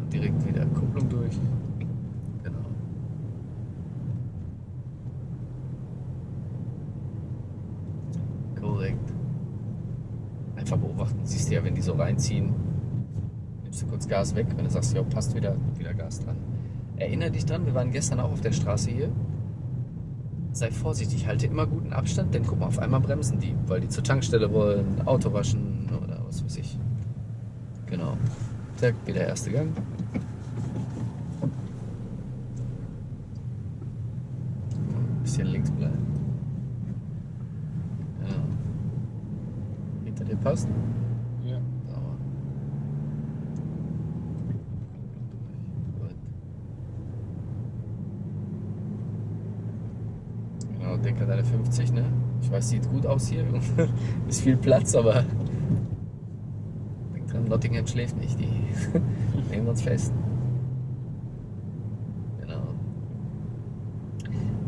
Und direkt wieder Kupplung durch. Genau. Korrekt. Einfach beobachten. Siehst du ja, wenn die so reinziehen, Gas weg. Wenn du sagst, ja, passt wieder, wieder Gas dran. Erinnere dich dran, wir waren gestern auch auf der Straße hier sei vorsichtig, halte immer guten Abstand, denn guck mal, auf einmal bremsen die, weil die zur Tankstelle wollen, Auto waschen oder was weiß ich. Genau. Zack, wieder erste Gang. Bisschen links bleiben. Genau. Hinter dir passt. Ja. Sauber. Gut. Genau, denk an deine 50, ne? Ich weiß, sieht gut aus hier. Ist viel Platz, aber denk dran, Nottingham schläft nicht. Die nehmen uns fest. Genau.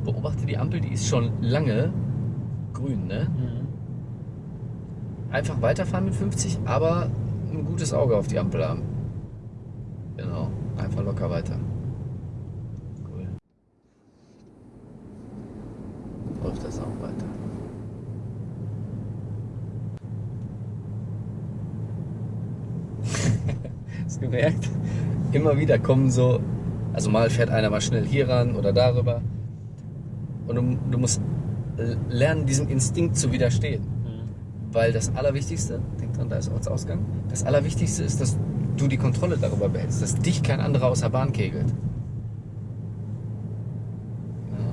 Beobachte die Ampel, die ist schon lange grün, ne? Mhm. Einfach weiterfahren mit 50, aber ein gutes Auge auf die Ampel haben. Genau, einfach locker weiter. Cool. Läuft das auch weiter. Hast du gemerkt? Immer wieder kommen so, also mal fährt einer mal schnell hier ran oder darüber. Und du, du musst lernen, diesem Instinkt zu widerstehen. Mhm. Weil das Allerwichtigste, denk dran, da ist Ortsausgang, das Allerwichtigste ist, dass du die Kontrolle darüber behältst, dass dich kein anderer aus der Bahn kegelt. Ja.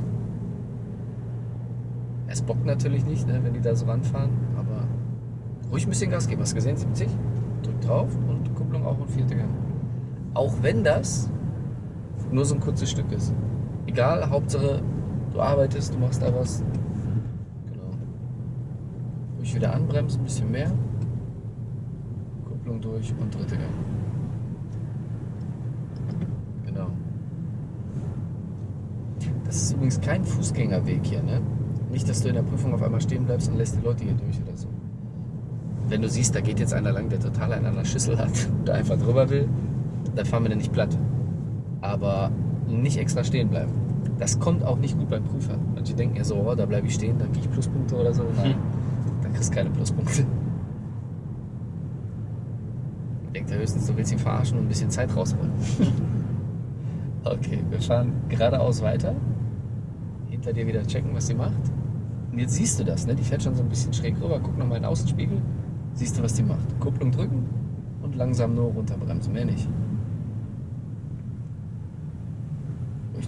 Es bockt natürlich nicht, ne, wenn die da so ranfahren, aber ruhig ein bisschen Gas geben. Hast du gesehen, 70? Drück drauf und Kupplung auch und vierte Gang. Auch wenn das nur so ein kurzes Stück ist. Egal, Hauptsache du arbeitest, du machst da was. Genau. Ruhig wieder anbremsen, ein bisschen mehr. Kupplung durch und dritte Gang. Genau. Das ist übrigens kein Fußgängerweg hier, ne? Nicht, dass du in der Prüfung auf einmal stehen bleibst und lässt die Leute hier durch oder so. Wenn du siehst, da geht jetzt einer lang, der total einen an der Schüssel hat und einfach drüber will, dann fahren wir den nicht platt. Aber nicht extra stehen bleiben. Das kommt auch nicht gut beim Prüfer. Manche denken ja so, oh, da bleibe ich stehen, dann kriege ich Pluspunkte oder so. Nein, dann kriegst du keine Pluspunkte. Denkt er höchstens, du willst ihn verarschen und ein bisschen Zeit rausholen. okay, wir fahren geradeaus weiter. Hinter dir wieder checken, was sie macht. Und jetzt siehst du das, ne? Die fährt schon so ein bisschen schräg rüber. Guck nochmal in den Außenspiegel. Siehst du, was die macht. Kupplung drücken und langsam nur runterbremsen, mehr nicht.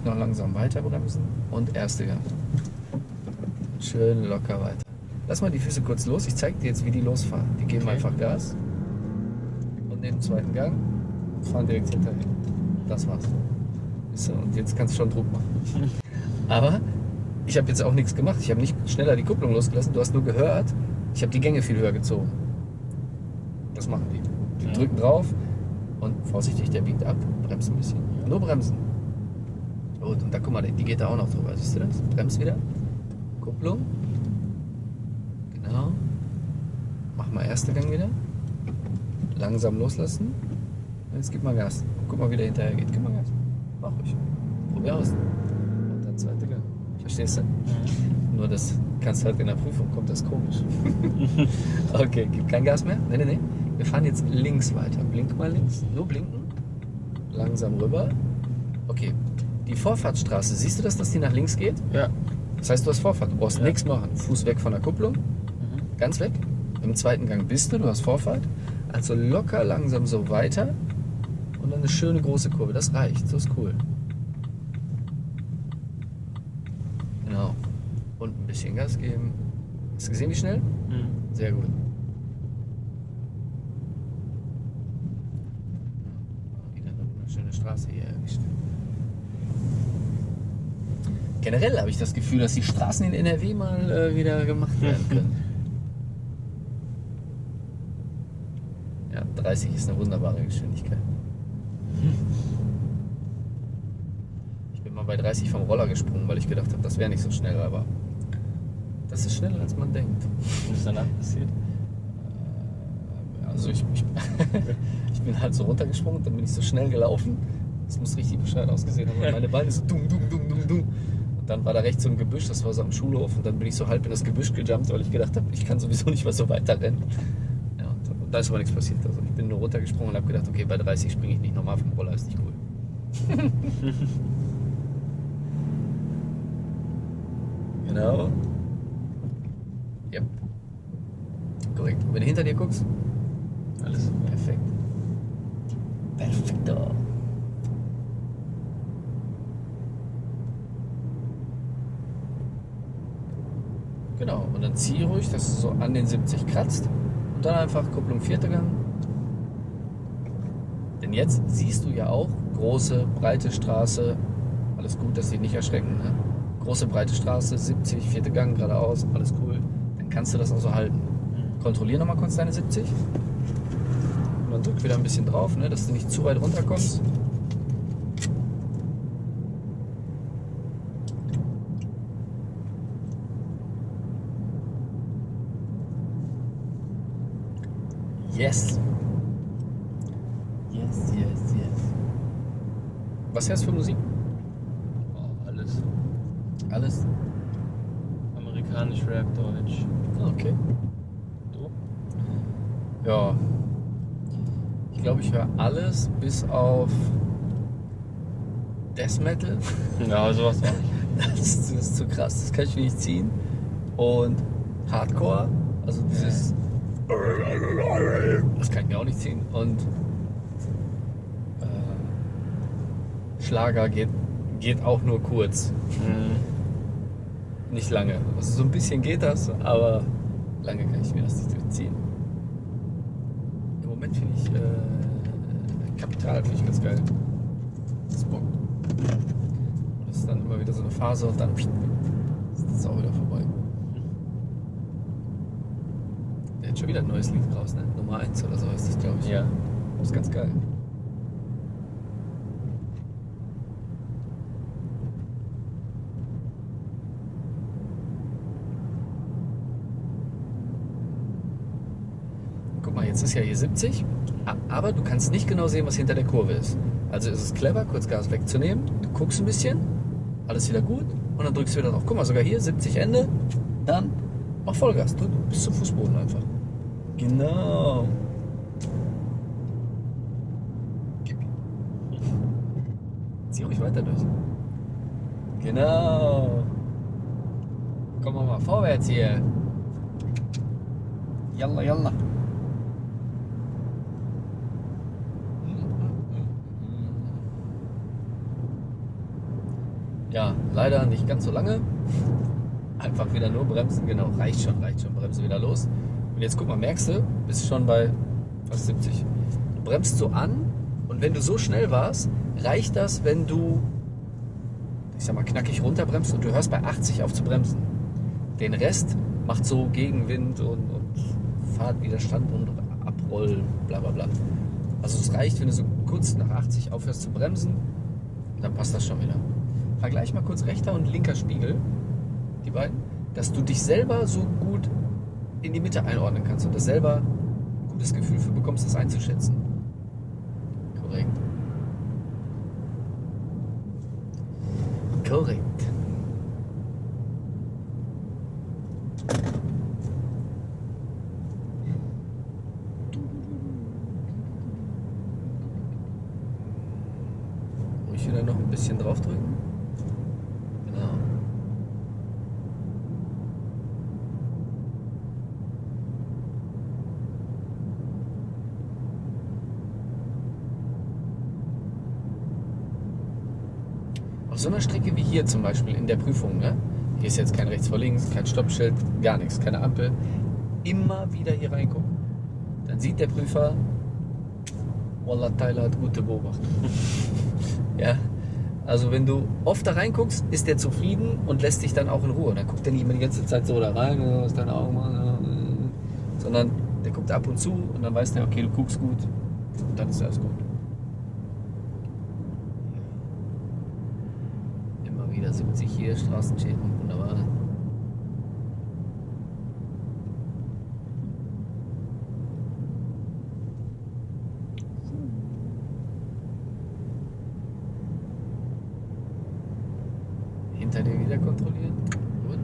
Ruhig noch langsam weiter bremsen und erste Gang. Schön locker weiter. Lass mal die Füße kurz los. Ich zeige dir jetzt, wie die losfahren. Die geben Okay. einfach Gas und nehmen den zweiten Gang und fahren direkt hinterher. Das war's. Und jetzt kannst du schon Druck machen. Aber ich habe jetzt auch nichts gemacht. Ich habe nicht schneller die Kupplung losgelassen. Du hast nur gehört, ich habe die Gänge viel höher gezogen. Das machen die. Die Ja. drücken drauf und vorsichtig, der biegt ab. Bremst ein bisschen. Nur bremsen. Gut, und da guck mal, die geht da auch noch drüber. Siehst du das? Bremst wieder. Kupplung. Genau. Mach mal erste Gang wieder. Langsam loslassen. Jetzt gib mal Gas. Guck mal, wie der hinterher geht. Gib mal Gas. Mach ruhig. Probier aus. Und dann zweite Gang. Verstehst du? Nur das kannst halt in der Prüfung, kommt das komisch. okay, gib kein Gas mehr. Nee, nee, nee. Wir fahren jetzt links weiter. Blink mal links. Nur blinken. Langsam rüber. Okay. Die Vorfahrtsstraße, siehst du das, dass die nach links geht? Ja. Das heißt, du hast Vorfahrt. Du brauchst Ja. nichts machen. Fuß weg von der Kupplung. Mhm. Ganz weg. Im zweiten Gang bist du, du hast Vorfahrt. Also locker langsam so weiter. Und dann eine schöne große Kurve. Das reicht. So ist cool. Genau. Und ein bisschen Gas geben. Hast du gesehen, wie schnell? Mhm. Sehr gut. Wieder eine schöne Straße hier. Generell habe ich das Gefühl, dass die Straßen in NRW mal äh, wieder gemacht werden können. Ja, 30 ist eine wunderbare Geschwindigkeit. Ich bin mal bei 30 vom Roller gesprungen, weil ich gedacht habe, das wäre nicht so schnell, aber das ist schneller als man denkt. Was ist danach passiert? Also ich, ich, ich bin halt so runtergesprungen, dann bin ich so schnell gelaufen. Das muss richtig bescheuert ausgesehen haben. weil Meine Beine so dumm, dumm, dumm, dumm, dumm. Und dann war da rechts so ein Gebüsch, das war so am Schulhof. Und dann bin ich so halb in das Gebüsch gejumpt, weil ich gedacht habe, ich kann sowieso nicht mehr so weiter rennen. Ja, und, und da ist aber nichts passiert. Also ich bin nur runtergesprungen und habe gedacht, okay, bei 30 springe ich nicht normal vom Roller, ist nicht cool. genau. Yep. Korrekt. Und wenn du hinter dir guckst, Alles. Perfekt. Perfekto. Genau, und dann zieh ruhig, dass es so an den 70 kratzt. Und dann einfach Kupplung vierte Gang. Denn jetzt siehst du ja auch große, breite Straße. Alles gut, dass sie nicht erschrecken. Ne? Große, breite Straße, 70, vierte Gang geradeaus, alles cool. Dann kannst du das auch so halten. Mhm. Kontrollier nochmal kurz deine 70. Und dann drück wieder ein bisschen drauf, ne, dass du nicht zu weit runterkommst. Yes. Yes, yes, yes. Was hörst du für Musik? Oh, alles. Alles? Amerikanisch, Rap, Deutsch. Okay. Du? Ja. Ich glaube, ich höre alles bis auf Death Metal. Ja, sowas auch. Das ist, das ist zu krass, das kann ich mir nicht ziehen. Und Hardcore, also dieses. Das kann ich mir auch nicht ziehen. Und äh, Schlager geht, geht auch nur kurz, Mhm. nicht lange. Also so ein bisschen geht das, aber lange kann ich mir das nicht durchziehen. Im Moment finde ich äh, Kapital finde ich ganz geil. Das bockt. Das ist dann immer wieder so eine Phase und dann ist das auch wieder vorbei. Der hat schon wieder ein neues Lied raus, ne? Nummer 1 oder so ist das, glaube ich. Ja. Das ist ganz geil. Guck mal, jetzt ist ja hier 70, a- aber du kannst nicht genau sehen, was hinter der Kurve ist. Also ist es clever, kurz Gas wegzunehmen, du guckst ein bisschen, alles wieder gut und dann drückst du wieder drauf. Guck mal, sogar hier 70 Ende, dann mach Vollgas, drück bis zum Fußboden einfach. Genau. Zieh ruhig weiter durch. Genau. Kommen wir mal vorwärts hier. Yalla, yalla. Ja, leider nicht ganz so lange. Einfach wieder nur bremsen, genau. Reicht schon, reicht schon. Bremse wieder los. Und jetzt guck mal, merkst du, bist schon bei fast 70. Du bremst so an und wenn du so schnell warst, reicht das, wenn du, ich sag mal, knackig runterbremst und du hörst bei 80 auf zu bremsen. Den Rest macht so Gegenwind und, und Fahrtwiderstand und Abrollen, bla bla bla. Also es reicht, wenn du so kurz nach 80 aufhörst zu bremsen, dann passt das schon wieder. Vergleich mal kurz rechter und linker Spiegel, die beiden, dass du dich selber so gut in die Mitte einordnen kannst und das selber ein gutes Gefühl für bekommst, das einzuschätzen. Korrekt. Korrekt. Ruhig wieder noch ein bisschen draufdrücken. Genau. Auf so einer Strecke wie hier zum Beispiel in der Prüfung, ne? hier ist jetzt kein rechts vor links, kein Stoppschild, gar nichts, keine Ampel. Immer wieder hier reingucken. Dann sieht der Prüfer, Wallah, Tyler hat gute Beobachtung. ja, also wenn du oft da reinguckst, ist der zufrieden und lässt dich dann auch in Ruhe. Dann guckt er nicht immer die ganze Zeit so da rein, äh, was deine Augen äh, sondern der guckt ab und zu und dann weiß der, okay, du guckst gut und dann ist alles gut. Immer wieder 70 hier, Straßenschäden, wunderbar. Hinter dir wieder kontrollieren. Gut.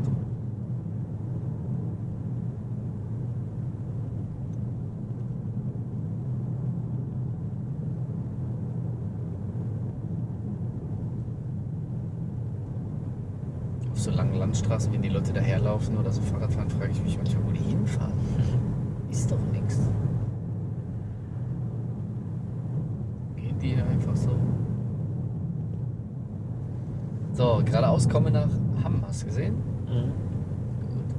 Auf so langen Landstraßen, wenn die Leute daherlaufen oder so Fahrrad fahren, frage ich mich manchmal, wo die hinfahren. Ist doch nichts. Gehen die einfach so? So, geradeaus komme nach Hamm, hast du gesehen? Mhm. Gut.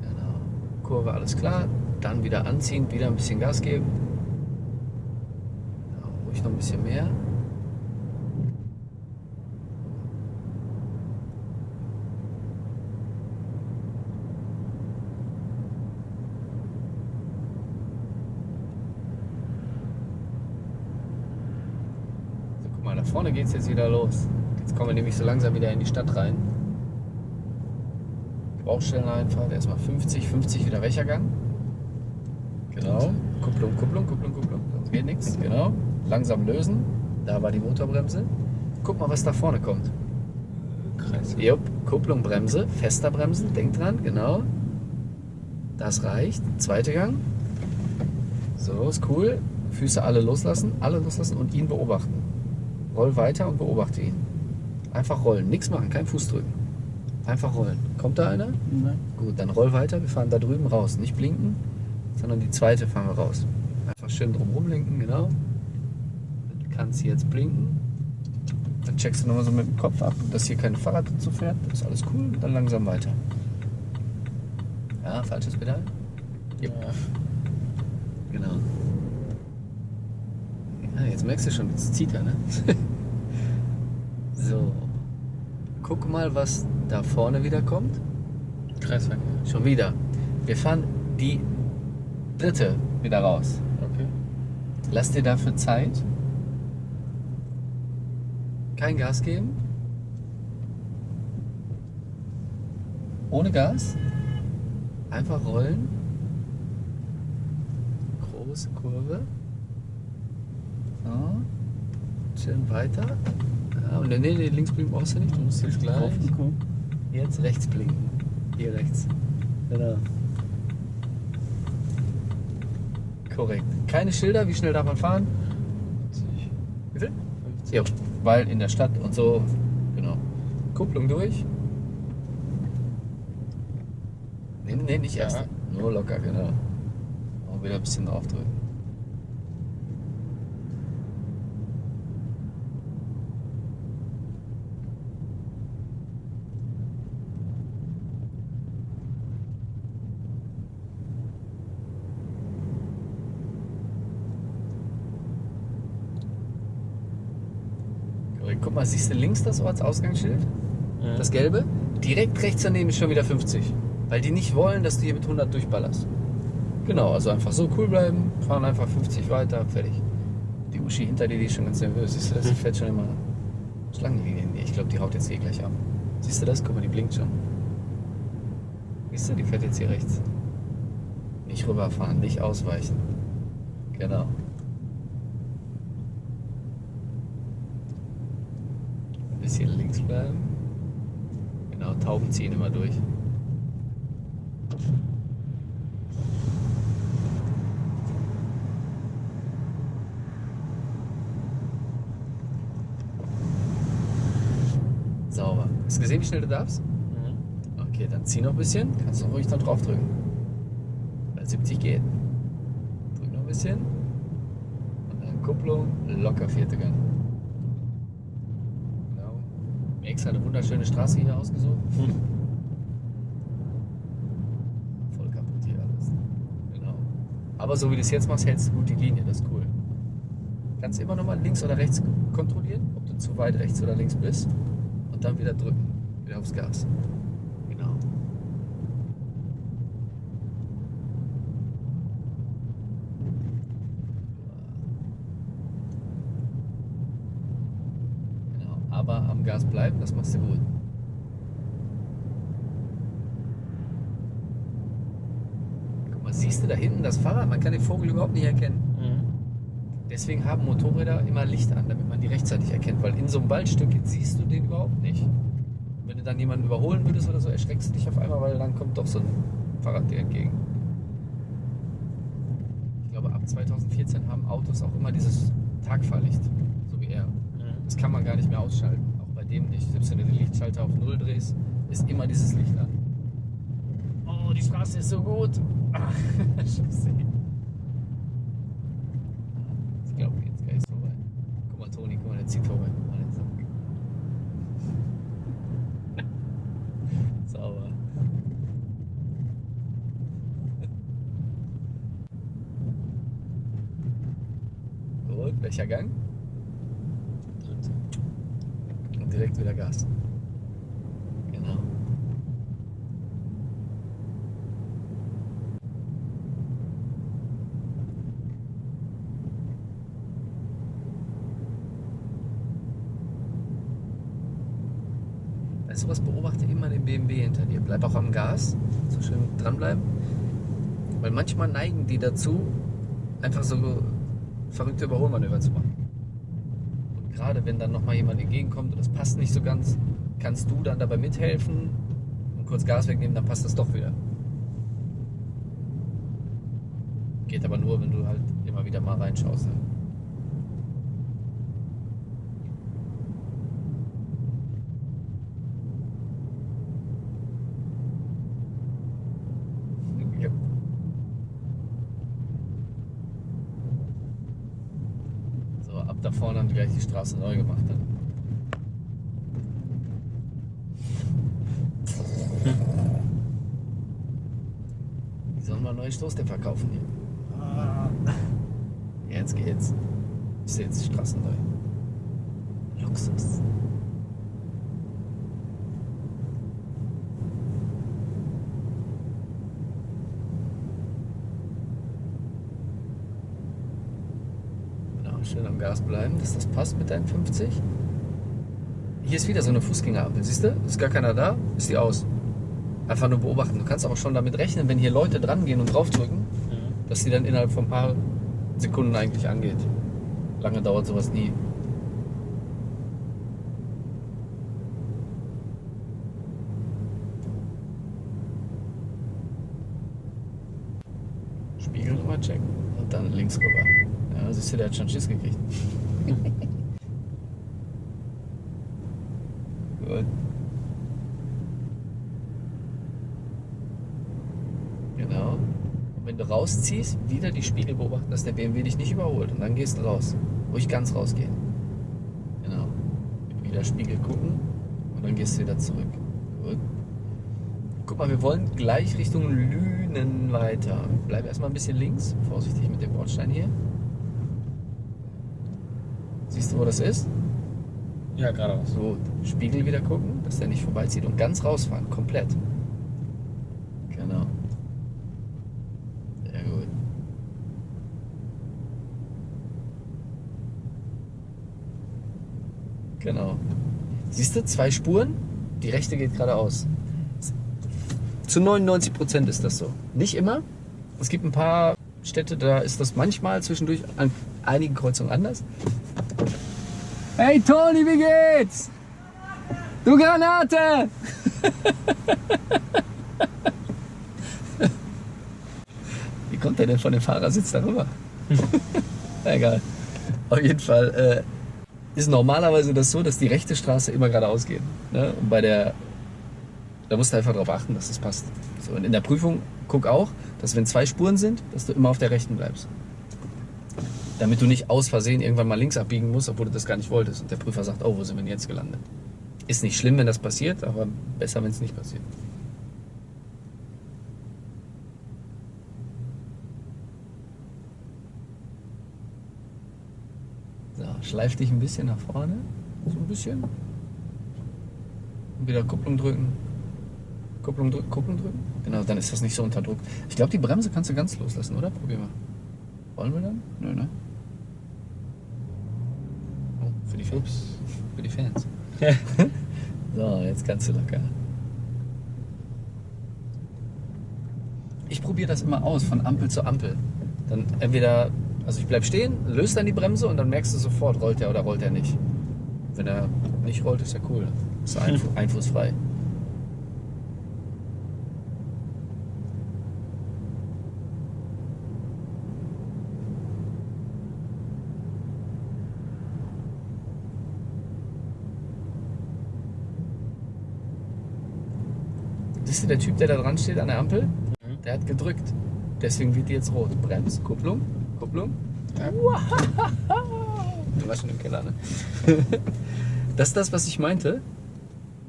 Genau. Kurve, alles klar. Dann wieder anziehen, wieder ein bisschen Gas geben. Ja, ruhig noch ein bisschen mehr. So, guck mal, da vorne geht es jetzt wieder los. Jetzt kommen wir nämlich so langsam wieder in die Stadt rein. Baustelleneinfahrt, erstmal 50, 50 wieder Wächergang. Genau. Kupplung, Kupplung, Kupplung, Kupplung. Sonst geht nichts. Genau. Langsam lösen. Da war die Motorbremse. Guck mal, was da vorne kommt. Kreis. Jupp. Kupplung, Bremse. Fester bremsen. Denk dran. Genau. Das reicht. Zweiter Gang. So, ist cool. Füße alle loslassen. Alle loslassen und ihn beobachten. Roll weiter und beobachte ihn. Einfach rollen. Nichts machen. Kein Fuß drücken. Einfach rollen. Kommt da einer? Nein. Gut, dann roll weiter. Wir fahren da drüben raus. Nicht blinken, sondern die zweite fahren wir raus. Einfach schön drum rumlenken, genau. Dann kannst du jetzt blinken. Dann checkst du nochmal so mit dem Kopf ab, dass hier kein Fahrrad dazu fährt. Das ist alles cool. Dann langsam weiter. Ja, falsches Pedal. Ja. Genau. Jetzt merkst du schon, jetzt zieht er, ne? so. Guck mal, was da vorne wieder kommt. Kreisverkehr. Schon wieder. Wir fahren die dritte wieder raus. Okay. Lass dir dafür Zeit. Kein Gas geben. Ohne Gas. Einfach rollen. Große Kurve. So. Schön weiter. Ja, und nee, nee, links blinken brauchst du nicht. Du musst jetzt gleich. Jetzt rechts blinken. Hier rechts. Genau. Korrekt. Keine Schilder, wie schnell darf man fahren? 50. Bitte? 50. Ja, weil in der Stadt und so, genau. Kupplung durch. Nee, nee, nicht erst. Ja. Nur locker, genau. Auch wieder ein bisschen draufdrücken. Korrekt. Guck mal, siehst du links das Ortsausgangsschild? Ja. Das gelbe? Direkt rechts daneben ist schon wieder 50. Weil die nicht wollen, dass du hier mit 100 durchballerst. Genau, also einfach so cool bleiben, fahren einfach 50 weiter, fertig. Die Uschi hinter dir, die ist schon ganz nervös. Siehst du das? Die fährt schon immer Schlangenlinie in dir. Ich glaube, die haut jetzt hier gleich ab. Siehst du das? Guck mal, die blinkt schon. Siehst du, die fährt jetzt hier rechts. Nicht rüberfahren, nicht ausweichen. Genau. Ein bisschen links bleiben. Tauben ziehen immer durch. Sauber. Hast du gesehen, wie schnell du darfst? Mhm. Okay, dann zieh noch ein bisschen. Kannst du ruhig dann drauf drücken. Weil 70 geht. Drück noch ein bisschen. Und dann Kupplung, locker vierte Gang. Genau. Mir extra eine wunderschöne Straße hier ausgesucht. Hm. Voll kaputt hier alles. Genau. Aber so wie du es jetzt machst, hältst du gut die Linie. Das ist cool. Kannst immer noch mal links oder rechts kontrollieren, ob du zu weit rechts oder links bist. Und dann wieder drücken. Wieder aufs Gas. Genau. Genau. Aber am Gas bleiben, das machst du gut. Guck mal, siehst du da hinten das Fahrrad? Man kann den Vogel überhaupt nicht erkennen. Mhm. Deswegen haben Motorräder immer Licht an, damit man die rechtzeitig erkennt. Weil in so einem Waldstück siehst du den überhaupt nicht. Und wenn du dann jemanden überholen würdest oder so, erschreckst du dich auf einmal, weil dann kommt doch so ein Fahrrad dir entgegen. Ich glaube, ab 2014 haben Autos auch immer dieses Tagfahrlicht, so wie er. Mhm. Das kann man gar nicht mehr ausschalten. Dem nicht. Selbst wenn du den Lichtschalter auf Null drehst, ist immer dieses Licht an. Oh, die Straße ist so gut. Scheiße. Ich glaube, jetzt ist vorbei. Guck mal, Toni, guck mal, der zieht vorbei. Guck mal, zieht- Sauber. Gut, welcher Gang? Dritte. Und direkt wieder Gas. Genau. Weißt du was, beobachte immer den BMW hinter dir. Bleib auch am Gas, so schön dranbleiben. Weil manchmal neigen die dazu, einfach so verrückte Überholmanöver zu machen. Gerade wenn dann nochmal jemand entgegenkommt und das passt nicht so ganz, kannst du dann dabei mithelfen und kurz Gas wegnehmen, dann passt das doch wieder. Geht aber nur, wenn du halt immer wieder mal reinschaust. Ne? Ja. So, ab da vorne haben die Straße neu gemacht. Dann. Die sollen mal neue Stoßdämpfer kaufen hier. Jetzt geht's. Ist jetzt straßenneu. Luxus. Genau, schön am Gas bleiben, dass das passt mit deinen 50. Hier ist wieder so eine Fußgängerampel, siehst du? Ist gar keiner da, ist die aus. Einfach nur beobachten. Du kannst auch schon damit rechnen, wenn hier Leute dran gehen und draufdrücken, dass die dann innerhalb von ein paar Sekunden eigentlich angeht. Lange dauert sowas nie. Spiegel nochmal checken und dann links rüber. Ja, siehst du, der hat schon Schiss gekriegt. Gut. Genau. Und wenn du rausziehst, wieder die Spiegel beobachten, dass der BMW dich nicht überholt. Und dann gehst du raus. Ruhig ganz rausgehen. Genau. Wieder Spiegel gucken und dann gehst du wieder zurück. Gut. Guck mal, wir wollen gleich Richtung Lünen weiter. Bleib erstmal ein bisschen links. Vorsichtig mit dem Bordstein hier. Siehst du, wo das ist? Ja, geradeaus. So, Spiegel wieder gucken, dass der nicht vorbeizieht und ganz rausfahren, komplett. Genau. Sehr gut. Genau. Siehst du, zwei Spuren, die rechte geht geradeaus. Zu 99 Prozent ist das so. Nicht immer. Es gibt ein paar Städte, da ist das manchmal zwischendurch an einigen Kreuzungen anders. Hey Toni, wie geht's? Du Granate! wie kommt der denn von dem Fahrersitz darüber? Egal. Auf jeden Fall äh, ist normalerweise das so, dass die rechte Straße immer geradeaus geht. Ne? Und bei der, da musst du einfach darauf achten, dass das passt. So, und in der Prüfung guck auch, dass wenn zwei Spuren sind, dass du immer auf der rechten bleibst. Damit du nicht aus Versehen irgendwann mal links abbiegen musst, obwohl du das gar nicht wolltest. Und der Prüfer sagt, oh, wo sind wir denn jetzt gelandet? Ist nicht schlimm, wenn das passiert, aber besser, wenn es nicht passiert. So, schleif dich ein bisschen nach vorne. So ein bisschen. Und wieder Kupplung drücken. Kupplung drücken, Kupplung drücken. Genau, dann ist das nicht so unter Druck. Ich glaube, die Bremse kannst du ganz loslassen, oder? Probier mal. Wollen wir dann? Nö, ne? Oh, für die Fans. Für die Fans. so, jetzt kannst du locker. Ich probiere das immer aus, von Ampel zu Ampel. Dann entweder, also ich bleib stehen, löst dann die Bremse und dann merkst du sofort, rollt er oder rollt er nicht. Wenn er nicht rollt, ist ja cool. Ist einfu einfußfrei. Siehst du, der Typ, der da dran steht an der Ampel, der hat gedrückt. Deswegen wird die jetzt rot. Brems, Kupplung, Kupplung. Ja. Du warst schon im Keller, ne? Das ist das, was ich meinte.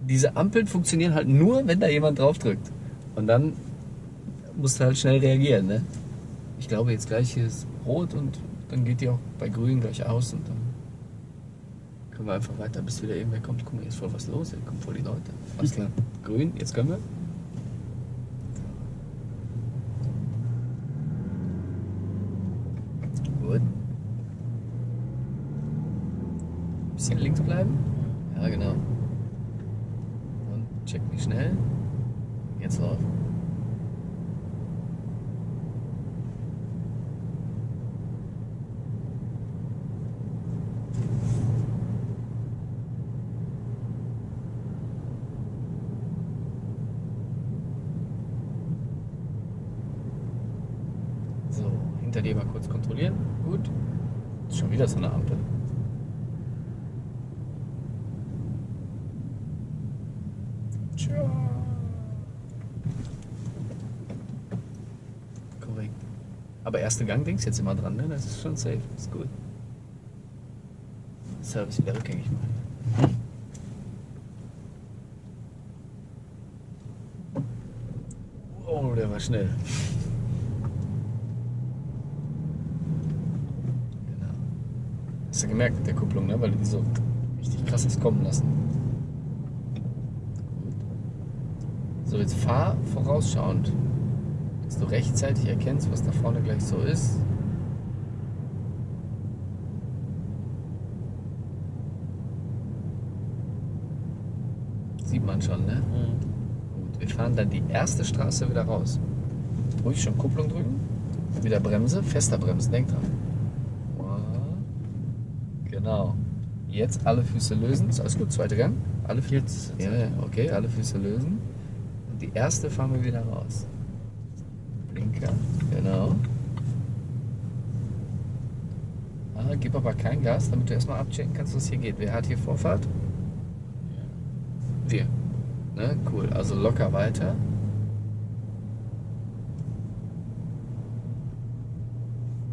Diese Ampeln funktionieren halt nur, wenn da jemand drauf drückt. Und dann musst du halt schnell reagieren, ne? Ich glaube jetzt gleich hier ist rot und dann geht die auch bei grün gleich aus und dann können wir einfach weiter, bis wieder irgendwer kommt. Guck mal, hier ist voll was los, hier kommen voll die Leute. Alles klar. Grün, jetzt können wir. Gut. Bisschen links bleiben. Ja, genau. Und check mich schnell. Jetzt drauf. Hinter dir mal kurz kontrollieren. Gut. Ist schon wieder so eine Ampel. Tja. Korrekt. Aber erste Gang denkst jetzt immer dran, ne? Das ist schon safe. Ist gut. Service wieder rückgängig machen. Oh, der war schnell. Genau. Hast du gemerkt mit der Kupplung, ne? Weil die so richtig krasses kommen lassen. So, jetzt fahr vorausschauend, dass du rechtzeitig erkennst, was da vorne gleich so ist. Sieht man schon, ne? Gut, wir fahren dann die erste Straße wieder raus. Ruhig schon Kupplung drücken. Wieder Bremse, fester Bremsen, denk dran. Genau. Jetzt alle Füße lösen. Ist alles gut, zweiter Gang. Alle Füße. Jetzt. Ja, ja, okay, alle Füße lösen. Und die erste fahren wir wieder raus. Blinker, genau. Ah, gib aber kein Gas, damit du erstmal abchecken kannst, was hier geht. Wer hat hier Vorfahrt? Wir. Ne? Cool. Also locker weiter.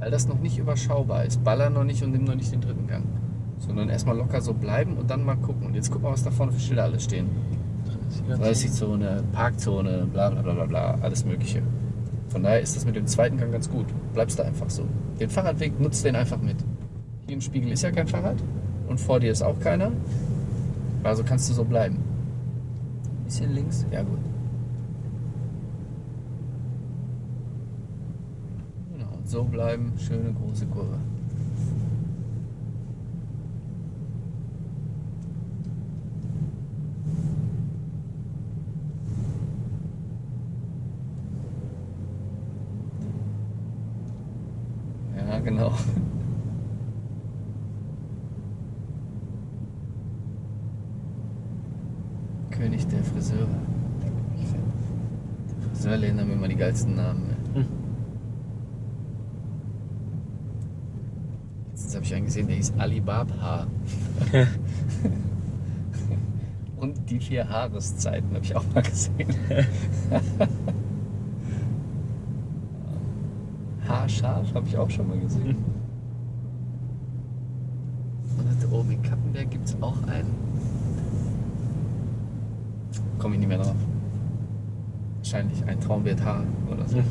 Weil das noch nicht überschaubar ist. Baller noch nicht und nimm noch nicht den dritten Gang. Sondern erstmal locker so bleiben und dann mal gucken. Und jetzt guck mal, was da vorne für Schilder alles stehen. 30-Zone, Parkzone, bla bla bla bla bla, alles Mögliche. Von daher ist das mit dem zweiten Gang ganz gut. Bleibst da einfach so. Den Fahrradweg nutzt den einfach mit. Hier im Spiegel ist ja kein Fahrrad und vor dir ist auch keiner. Also kannst du so bleiben. Bisschen links, ja gut. Genau, so bleiben, schöne große Kurve. Ja, genau. König der Friseure. Die Friseurläden haben immer die geilsten Namen. Ne? Hm. Letztens habe ich einen gesehen, der hieß Alibaba. Und die vier Haareszeiten habe ich auch mal gesehen. Haarscharf habe ich auch schon mal gesehen. Und da oben in Kappenberg gibt es auch einen. Komme ich nicht mehr drauf. Wahrscheinlich ein Traum wird Haar oder so.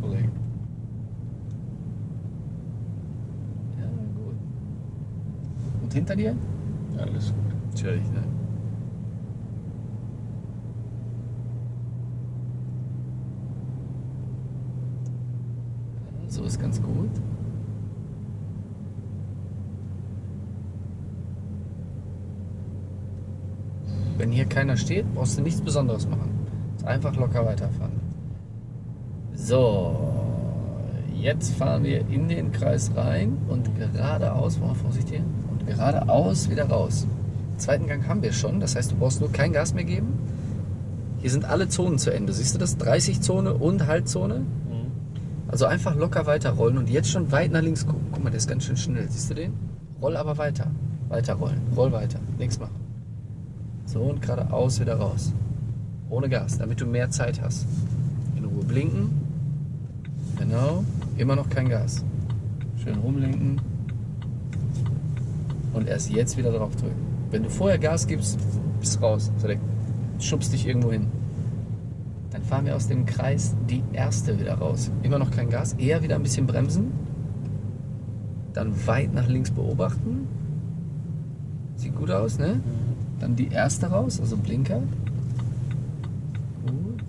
Korrekt. Ja, gut. Und hinter dir? Alles gut. Natürlich, ne? So ist ganz gut. Wenn hier keiner steht, brauchst du nichts Besonderes machen. Einfach locker weiterfahren. So, jetzt fahren wir in den Kreis rein und geradeaus, mal vorsichtig, und geradeaus wieder raus. Zweiten Gang haben wir schon, das heißt, du brauchst nur kein Gas mehr geben. Hier sind alle Zonen zu Ende. Siehst du das? 30 Zone und Haltzone. Mhm. Also einfach locker weiterrollen und jetzt schon weit nach links gucken. Guck mal, der ist ganz schön schnell. Siehst du den? Roll aber weiter. Weiter rollen. Roll weiter. Nichts machen. So und geradeaus wieder raus. Ohne Gas, damit du mehr Zeit hast. In Ruhe blinken. Genau. Immer noch kein Gas. Schön rumlenken. Und erst jetzt wieder drauf drücken. Wenn du vorher Gas gibst, bist du raus. Der schubst dich irgendwo hin. Dann fahren wir aus dem Kreis die erste wieder raus. Immer noch kein Gas, eher wieder ein bisschen bremsen. Dann weit nach links beobachten. Sieht gut aus, ne? Dann die erste raus, also Blinker. Gut.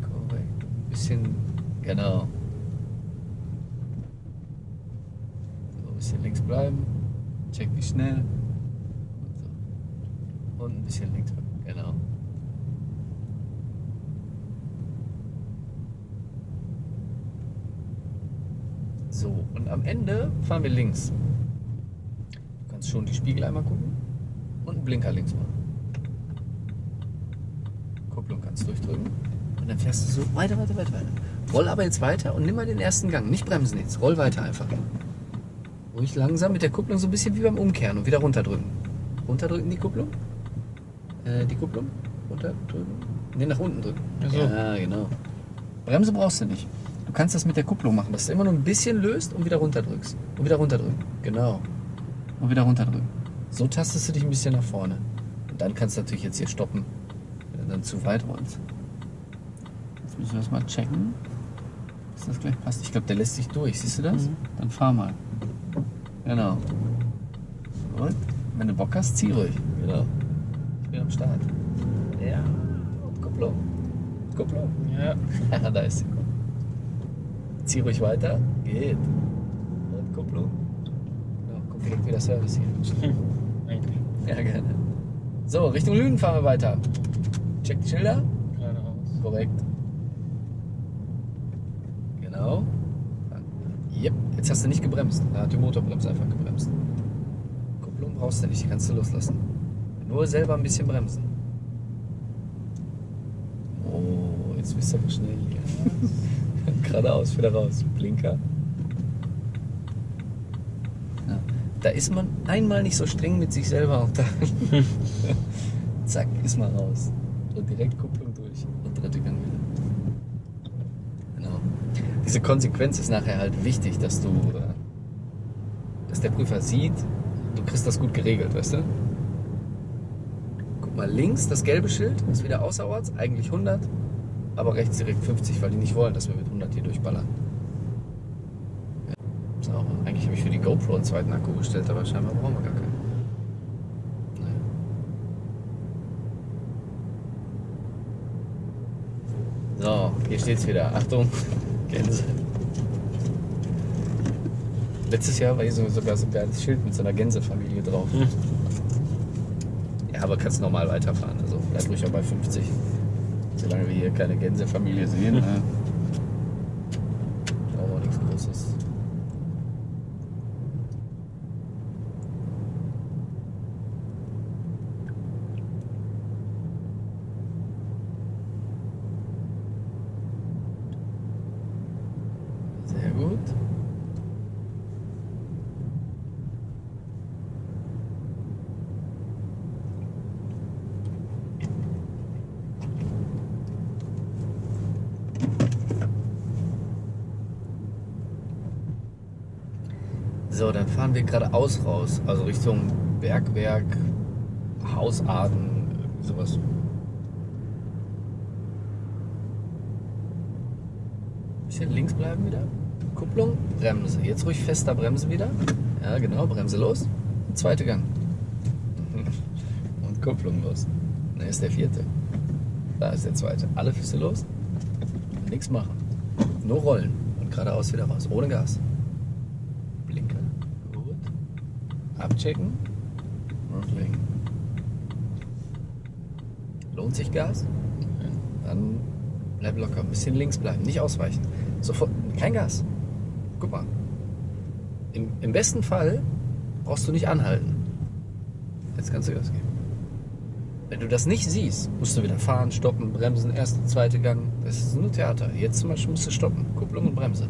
Korrekt. Bisschen, genau. So, ein bisschen links bleiben. Check wie schnell. Und, so. Und ein bisschen links. Genau. So, und am Ende fahren wir links. Du kannst schon die Spiegel einmal gucken und einen Blinker links machen. Kupplung kannst durchdrücken. Und dann fährst du so weiter, weiter, weiter, weiter. Roll aber jetzt weiter und nimm mal den ersten Gang. Nicht bremsen jetzt. Roll weiter einfach. Ruhig langsam mit der Kupplung so ein bisschen wie beim Umkehren und wieder runterdrücken. Runterdrücken die Kupplung. Äh, die Kupplung. Runterdrücken. Ne, nach unten drücken. So. Ja, genau. Bremse brauchst du nicht. Du kannst das mit der Kupplung machen, dass du immer nur ein bisschen löst und wieder runterdrückst. Und wieder runterdrücken. Genau. Und wieder runterdrücken. So tastest du dich ein bisschen nach vorne. Und dann kannst du natürlich jetzt hier stoppen, wenn du dann zu weit rollst. Jetzt müssen wir das mal checken, dass das gleich passt. Ich glaube, der lässt sich durch. Siehst du das? Mhm. Dann fahr mal. Genau. Und wenn du Bock hast, zieh ruhig. Genau. Ich bin am Start. Ja. Kupplung. Kupplung. Ja. da ist sie. Zieh ruhig weiter. Geht. Und Kupplung. Genau, guck direkt wieder Service hier. Eigentlich. Ja, gerne. So, Richtung Lünen fahren wir weiter. Check die Schilder. Geradeaus. Korrekt. Genau. Yep, jetzt hast du nicht gebremst. Da hat die Motorbremse einfach gebremst. Kupplung brauchst du nicht, die kannst du loslassen. Nur selber ein bisschen bremsen. Oh, jetzt bist du aber schnell hier. Geradeaus, wieder raus. Blinker. Ja. Da ist man einmal nicht so streng mit sich selber und dann zack, ist man raus. Und direkt Kupplung durch und dritte Gang. Diese Konsequenz ist nachher halt wichtig, dass du, äh, dass der Prüfer sieht, du kriegst das gut geregelt, weißt du? Guck mal, links das gelbe Schild ist wieder außerorts, eigentlich 100, aber rechts direkt 50, weil die nicht wollen, dass wir mit 100 hier durchballern. So, eigentlich habe ich für die GoPro einen zweiten Akku bestellt, aber scheinbar brauchen wir gar keinen. So, hier steht's wieder. Achtung, Gänse. Letztes Jahr war hier so- sogar so ein geiles Schild mit so einer Gänsefamilie drauf. Hm. Ja, aber kannst normal weiterfahren. Also bleib ruhig auch bei 50. Solange wir hier keine Gänsefamilie sehen. Hm. Ne? Brauchen wir nichts Großes. Sehr gut. So, dann fahren wir geradeaus raus, also Richtung Bergwerk, Hausarten, sowas. Bisschen links bleiben wieder. Kupplung, Bremse. Jetzt ruhig fester Bremse wieder. Ja, genau, Bremse los. Zweite Gang. Und Kupplung los. Da ist der vierte. Da ist der zweite. Alle Füße los. Nichts machen. Nur rollen. Und geradeaus wieder raus. Ohne Gas. Blinker. Gut. Abchecken. Lenken. Lohnt sich Gas? Dann bleib locker. Ein bisschen links bleiben. Nicht ausweichen. Sofort. Kein Gas. Guck mal. Im, Im besten Fall brauchst du nicht anhalten. Jetzt kannst du Gas geben. Wenn du das nicht siehst, musst du wieder fahren, stoppen, bremsen, erste, zweite Gang. Das ist nur Theater. Jetzt zum Beispiel musst du stoppen. Kupplung und Bremse.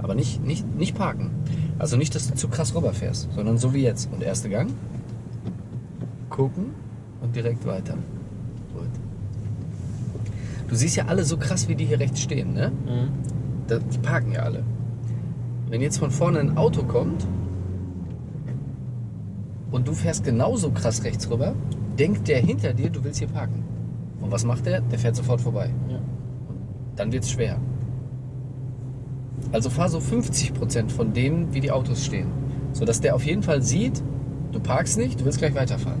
Aber nicht, nicht, nicht parken. Also nicht, dass du zu krass rüberfährst, sondern so wie jetzt. Und erste Gang. Gucken und direkt weiter. Gut. Du siehst ja alle so krass, wie die hier rechts stehen, ne? Mhm. Da, die parken ja alle. Wenn jetzt von vorne ein Auto kommt und du fährst genauso krass rechts rüber, denkt der hinter dir, du willst hier parken. Und was macht der? Der fährt sofort vorbei. Ja. Dann wird's schwer. Also fahr so 50% von denen, wie die Autos stehen. Sodass der auf jeden Fall sieht, du parkst nicht, du willst gleich weiterfahren.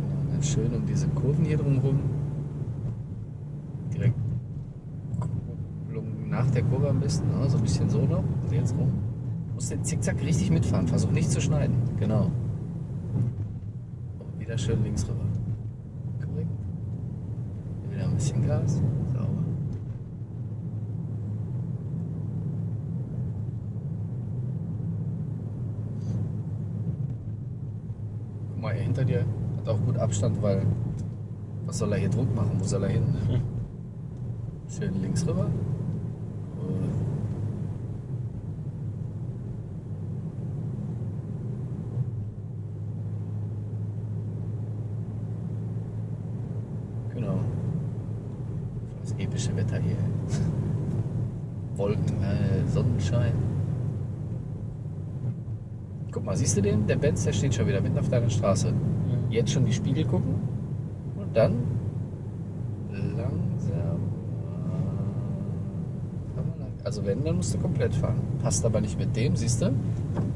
Genau, Ganz schön um diese Kurven hier drumherum. Direkt Kupplung nach der Kurve am besten, ne? so ein bisschen so noch. Und jetzt rum. Du musst den Zickzack richtig mitfahren, versuch nicht zu schneiden. Genau. Und wieder schön links rüber. Korrekt. Wieder ein bisschen Gas. Sauber. hinter dir. Hat auch gut Abstand, weil was soll er hier Druck machen? Wo soll er hin? Ne? Schön links rüber. Gut. Genau. Das epische Wetter hier. Wolken, äh, Sonnenschein. Guck mal, siehst du den? Der Benz, der steht schon wieder mitten auf deiner Straße. Jetzt schon die Spiegel gucken und dann langsam. Also wenn, dann musst du komplett fahren. Passt aber nicht mit dem, siehst du?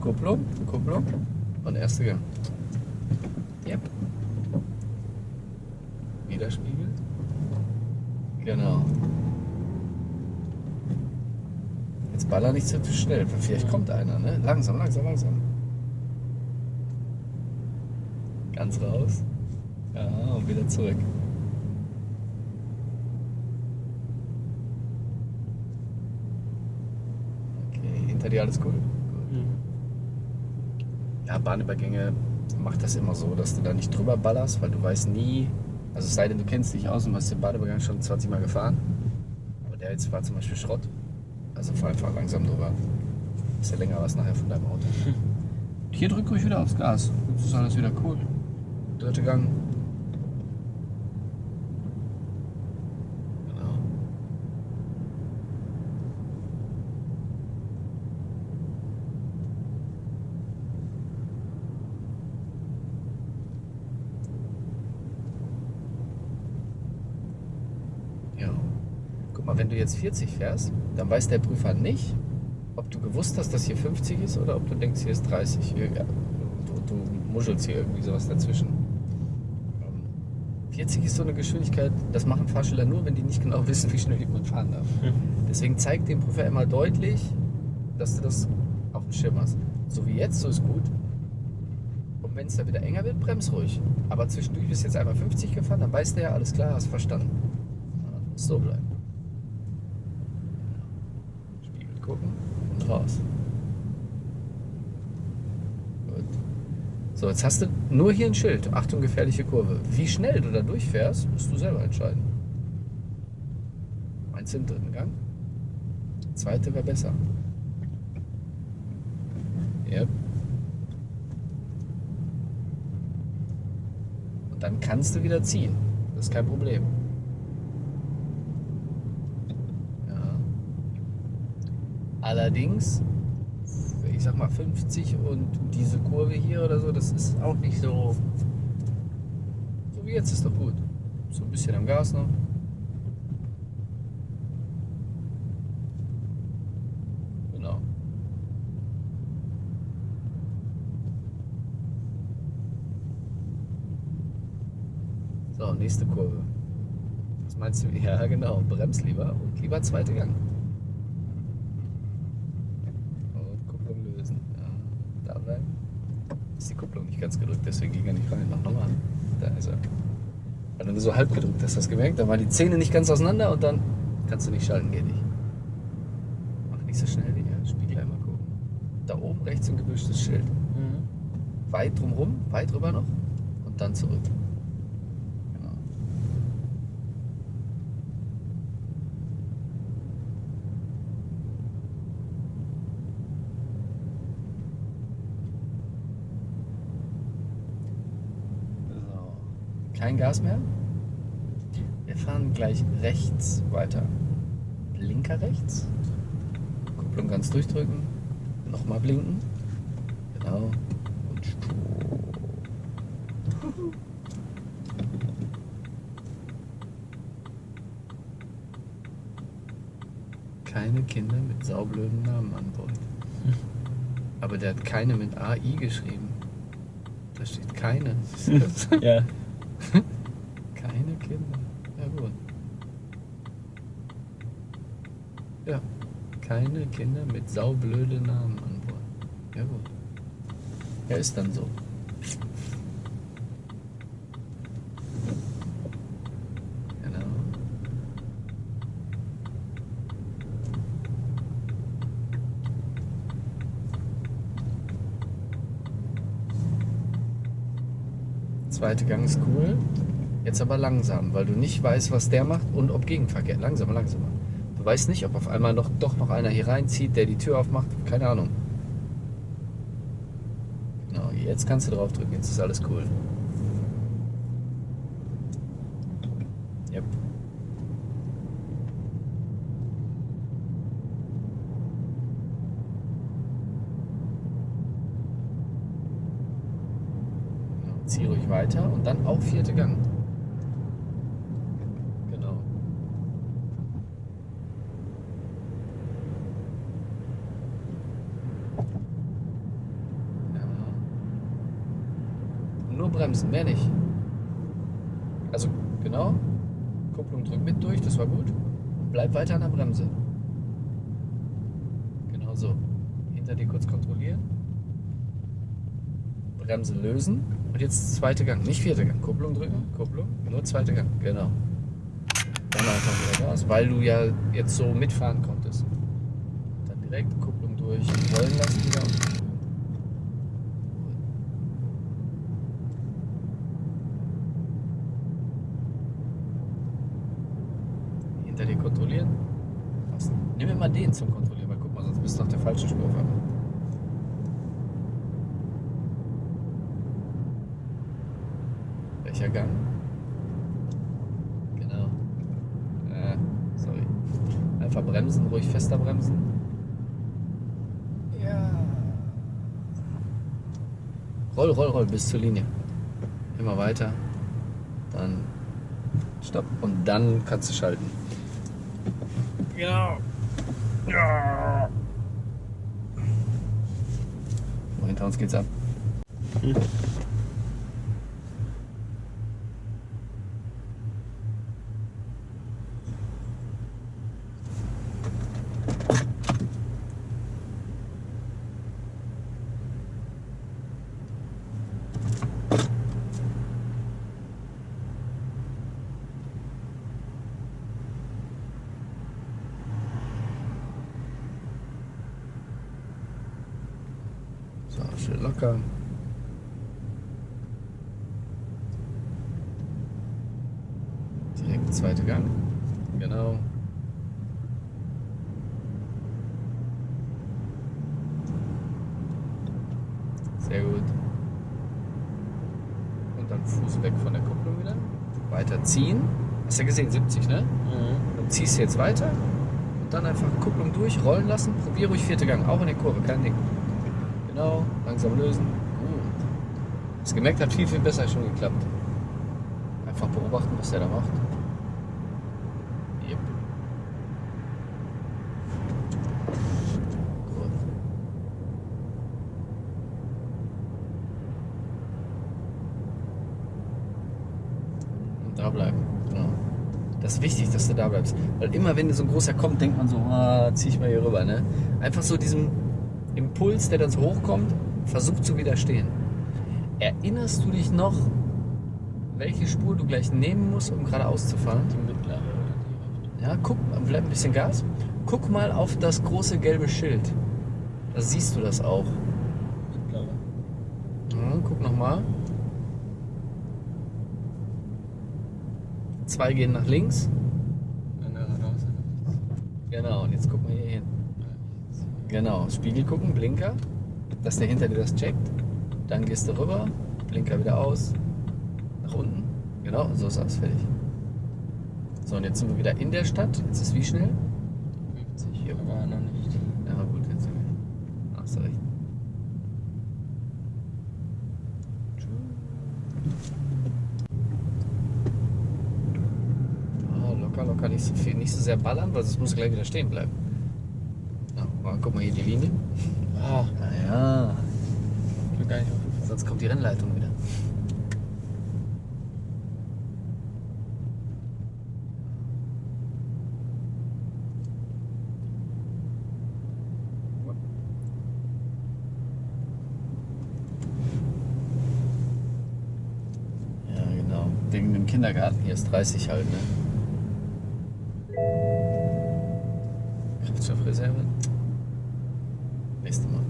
Kupplung, Kupplung und erste Gang. Yep. Wieder Spiegel. Genau. Jetzt baller nicht zu schnell, vielleicht kommt einer, ne? Langsam, langsam, langsam. Ganz raus. Ja, und wieder zurück. Okay, hinter dir alles cool. Mhm. Ja, Bahnübergänge macht das immer so, dass du da nicht drüber ballerst, weil du weißt nie, also es sei denn, du kennst dich aus und hast den Bahnübergang schon 20 Mal gefahren. Aber der jetzt war zum Beispiel Schrott. Also fahr einfach langsam drüber. Ist ja länger was nachher von deinem Auto. Hier drück ruhig wieder aufs Gas. Jetzt ist alles wieder cool. Dritte Gang. Genau. Ja. Guck mal, wenn du jetzt 40 fährst, dann weiß der Prüfer nicht, ob du gewusst hast, dass hier 50 ist oder ob du denkst, hier ist 30. Hier, ja, du, du muschelst hier irgendwie sowas dazwischen. Ähm, 40 ist so eine Geschwindigkeit, das machen Fahrschüler nur, wenn die nicht genau wissen, wie schnell jemand fahren darf. Deswegen zeig dem Prüfer immer deutlich, dass du das auf dem Schirm hast. So wie jetzt, so ist gut. Und wenn es dann wieder enger wird, brems ruhig. Aber zwischendurch bist du jetzt einmal 50 gefahren, dann weißt du ja, alles klar, hast verstanden. So bleiben. Spiegel gucken und raus. Gut. So, jetzt hast du nur hier ein Schild. Achtung, gefährliche Kurve. Wie schnell du da durchfährst, musst du selber entscheiden. Meinst du im dritten Gang? Zweite wäre besser. Yep. Und dann kannst du wieder ziehen. Das ist kein Problem. Ja. Allerdings, mal 50 und diese Kurve hier oder so, das ist auch nicht so. So wie jetzt ist doch gut. So ein bisschen am Gas noch. Genau. So, nächste Kurve. Was meinst du? Ja, genau. Brems lieber und lieber zweite Gang. Und Kupplung lösen. Ja, da bleiben. Ist die Kupplung nicht ganz gedrückt, deswegen ging er nicht rein. Mach nochmal. Da ist er. Weil du nur so halb gedrückt hast, hast du gemerkt? Da waren die Zähne nicht ganz auseinander und dann kannst du nicht schalten, geht nicht. Mach nicht so schnell, Digga. Spiegel einmal gucken. Da oben rechts ein gebüschtes Schild. Mhm. Weit drumrum, weit rüber noch und dann zurück. Genau. So. Kein Gas mehr. Wir fahren gleich rechts weiter. Linker rechts. Kupplung ganz durchdrücken. Nochmal blinken. Genau. Und Stopp. Keine Kinder mit saublöden Namen an Bord. Aber der hat keine mit AI geschrieben. Da steht keine. Ja. Keine Kinder. Ja gut. Ja. Keine Kinder mit saublöde Namen an Bord. Ja gut. Ja, ist dann so. Genau. Zweite Gang ist cool. Jetzt aber langsam, weil du nicht weißt, was der macht und ob Gegenverkehr. Langsamer, langsamer. Du weißt nicht, ob auf einmal noch, doch noch einer hier reinzieht, der die Tür aufmacht. Keine Ahnung. Genau, jetzt kannst du drauf drücken. Jetzt ist alles cool. Yep. Genau, zieh ruhig weiter und dann auch vierte Gang. Genau. Ja. Nur bremsen, mehr nicht. Also genau. Kupplung drück mit durch, das war gut. Bleib weiter an der Bremse. Genau so. Hinter dir kurz kontrollieren. Bremse lösen. Und jetzt zweite Gang, nicht vierte Gang. Kupplung drücken, Kupplung, nur zweite Gang, genau. Dann einfach wieder Gas, weil du ja jetzt so mitfahren konntest. Dann direkt Kupplung durch, rollen lassen wieder. Hinter dir kontrollieren. Was? Nimm immer den zum Kontrollieren, weil guck mal, sonst bist du auf der falschen Spur auf einmal. Welcher Gang? Genau. Äh, sorry. Einfach bremsen, ruhig fester bremsen. Ja. Roll, roll, roll bis zur Linie. Immer weiter. Dann stopp und dann kannst du schalten. Genau. Ja. Hinter uns geht's ab. So, schön locker. Direkt zweite Gang. Genau. Sehr gut. Und dann Fuß weg von der Kupplung wieder. Weiter ziehen. Hast du ja gesehen, 70, ne? Mhm. Dann ziehst du jetzt weiter und dann einfach Kupplung durch, rollen lassen. Probier ruhig vierte Gang, auch in der Kurve, kein Ding. Genau, langsam lösen. Gut. Das gemerkt hat viel, viel besser schon geklappt. Einfach beobachten, was der da macht. Yep. Gut. Und da bleiben. Genau. Das ist wichtig, dass du da bleibst. Weil immer, wenn so ein großer kommt, denkt man so, ah, zieh ich mal hier rüber. Ne? Einfach so diesem Impuls, der dann so hochkommt, versucht zu widerstehen. Erinnerst du dich noch, welche Spur du gleich nehmen musst, um geradeaus zu fahren? Die mittlere oder die. Ja, guck, bleib ein bisschen Gas. Guck mal auf das große gelbe Schild. Da siehst du das auch. Mittlere. Ja, guck nochmal. Zwei gehen nach links. Eine geradeaus, eine rechts. Genau, und jetzt gucken wir hier hin. Rechts. Genau, Spiegel gucken, Blinker, dass der hinter dir das checkt. Dann gehst du rüber, Blinker wieder aus, nach unten. Genau, so ist alles fertig. So, und jetzt sind wir wieder in der Stadt. Jetzt ist wie schnell? 50, aber noch nicht. Ja, gut, jetzt sind wir. Hast du recht. Ah, locker, locker, nicht so viel, nicht so sehr ballern, weil sonst musst du gleich wieder stehen bleiben. Guck mal hier die Linie. Ah, Naja, ich bin gar nicht aufgefallen. sonst kommt die Rennleitung wieder. Ja, genau. Wegen dem Kindergarten hier ist 30 halt, ne? Kraftstoffreserve? Nächstes Mal.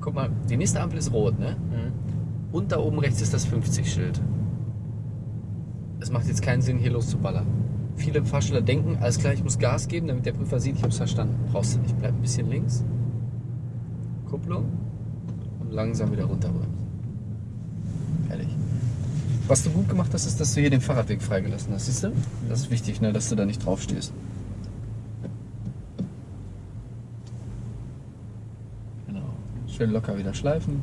Guck mal, die nächste Ampel ist rot, ne? Mhm. Und da oben rechts ist das 50-Schild. Es macht jetzt keinen Sinn, hier loszuballern. Viele Fahrschüler denken, alles klar, ich muss Gas geben, damit der Prüfer sieht, ich habe es verstanden. Brauchst du nicht. Bleib ein bisschen links. Kupplung. Und langsam wieder runterbremsen. Fertig. Was du gut gemacht hast, ist, dass du hier den Fahrradweg freigelassen hast. Siehst du? Das ist wichtig, ne, dass du da nicht drauf stehst. Genau. Schön locker wieder schleifen.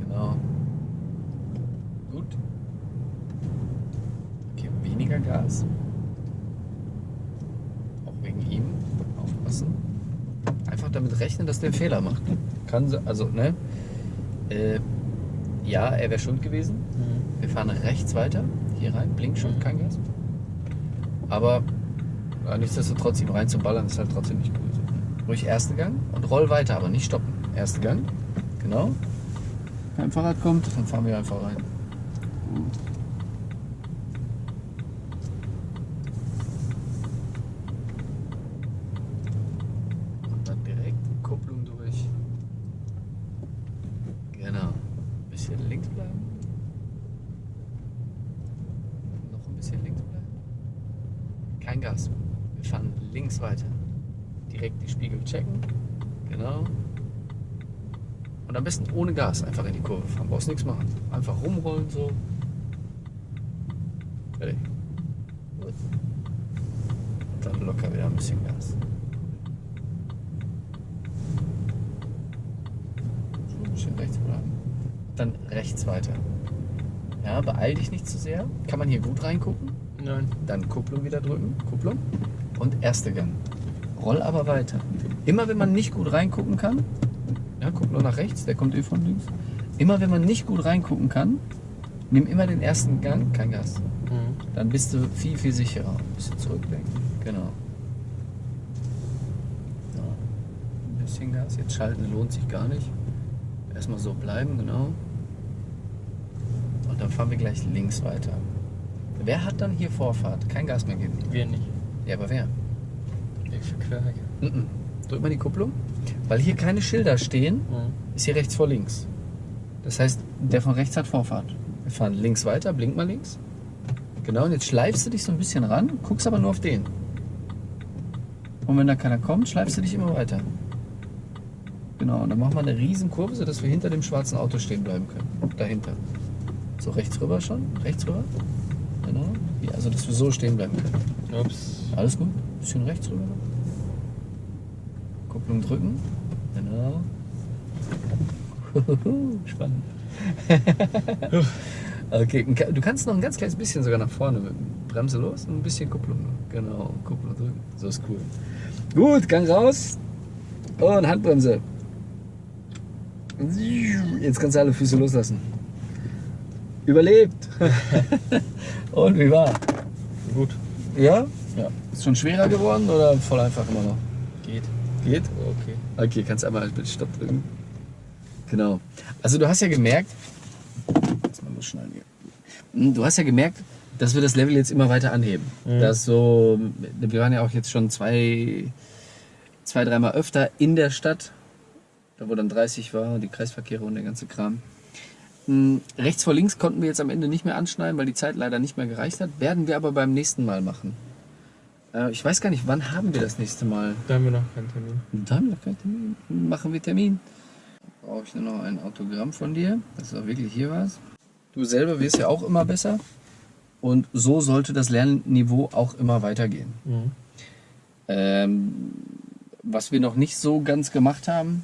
Genau. Gut. Okay, weniger Gas. Auch wegen ihm. Aufpassen. Einfach damit rechnen, dass der einen Fehler macht. Kann se- also, ne? Äh, ja, er wäre schuld gewesen. Mhm. Wir fahren rechts weiter. Hier rein. Blinkschuld, kein Gas. Aber ja, nichtsdestotrotz, ihm reinzuballern, ist halt trotzdem nicht gut. Ruhig erste Gang und roll weiter, aber nicht stoppen. Erste Gang. Genau. Wenn ein Fahrrad kommt, dann fahren wir einfach rein. Und dann direkt Kupplung durch. Genau. Bisschen links bleiben. Noch ein bisschen links bleiben. Kein Gas. Wir fahren links weiter. Direkt die Spiegel checken. Genau. Und am besten ohne Gas einfach in die Kurve fahren. Brauchst nichts machen. Einfach rumrollen so. Fertig. Und dann locker wieder ein bisschen Gas. So ein bisschen rechts bleiben. Dann rechts weiter. Ja, beeil dich nicht zu sehr. Kann man hier gut reingucken. Nein. Dann Kupplung wieder drücken. Kupplung. Und erste Gang. Roll aber weiter. Immer wenn man nicht gut reingucken kann, ja, guck nur nach rechts, der kommt eh von links. Immer wenn man nicht gut reingucken kann, nimm immer den ersten Gang, kein Gas. Mhm. Dann bist du viel, viel sicherer. Ein bisschen zurücklenken. Genau. So. Ein bisschen Gas. Jetzt schalten lohnt sich gar nicht. Erstmal so bleiben, genau. Und dann fahren wir gleich links weiter. Wer hat dann hier Vorfahrt? Kein Gas mehr geben. Wir nicht. Ja, aber wer? Ich verquere hier. Mhm. Drück mal die Kupplung. Weil hier keine Schilder stehen, Mhm. ist hier rechts vor links. Das heißt, der von rechts hat Vorfahrt. Wir fahren links weiter, blink mal links. Genau, und jetzt schleifst du dich so ein bisschen ran, guckst aber nur auf den. Und wenn da keiner kommt, schleifst du dich immer weiter. Genau, und dann machen wir eine riesen Kurve, sodass wir hinter dem schwarzen Auto stehen bleiben können. Dahinter. So rechts rüber schon, rechts rüber. Genau. Ja, also dass wir so stehen bleiben können. Ups. Alles gut. Bisschen rechts rüber. Kupplung drücken. Genau. Spannend. okay, du kannst noch ein ganz kleines bisschen sogar nach vorne. Bremse los und ein bisschen Kupplung. Genau, Kupplung drücken. So ist cool. Gut, Gang raus. Und Handbremse. Jetzt kannst du alle Füße loslassen. Überlebt. und wie war? Gut. Ja? Ja. Ist schon schwerer geworden oder voll einfach immer noch? Geht. Okay. Okay, kannst einmal halt bitte Stopp drücken. Genau. Also du hast ja gemerkt. Hm, Du hast ja gemerkt, dass wir das Level jetzt immer weiter anheben. Mhm. Das so, wir waren ja auch jetzt schon zwei, zwei, dreimal öfter in der Stadt, da wo dann 30 war, die Kreisverkehre und der ganze Kram. Hm, Rechts vor links konnten wir jetzt am Ende nicht mehr anschneiden, weil die Zeit leider nicht mehr gereicht hat. Werden wir aber beim nächsten Mal machen. Äh, Ich weiß gar nicht, wann haben wir das nächste Mal? Da haben wir noch keinen Termin. Da haben wir noch keinen Termin. Machen wir Termin. Brauche ich nur noch ein Autogramm von dir, dass du auch wirklich hier warst. Du selber wirst ja auch immer besser. Und so sollte das Lernniveau auch immer weitergehen. Mhm. Ähm, was wir noch nicht so ganz gemacht haben,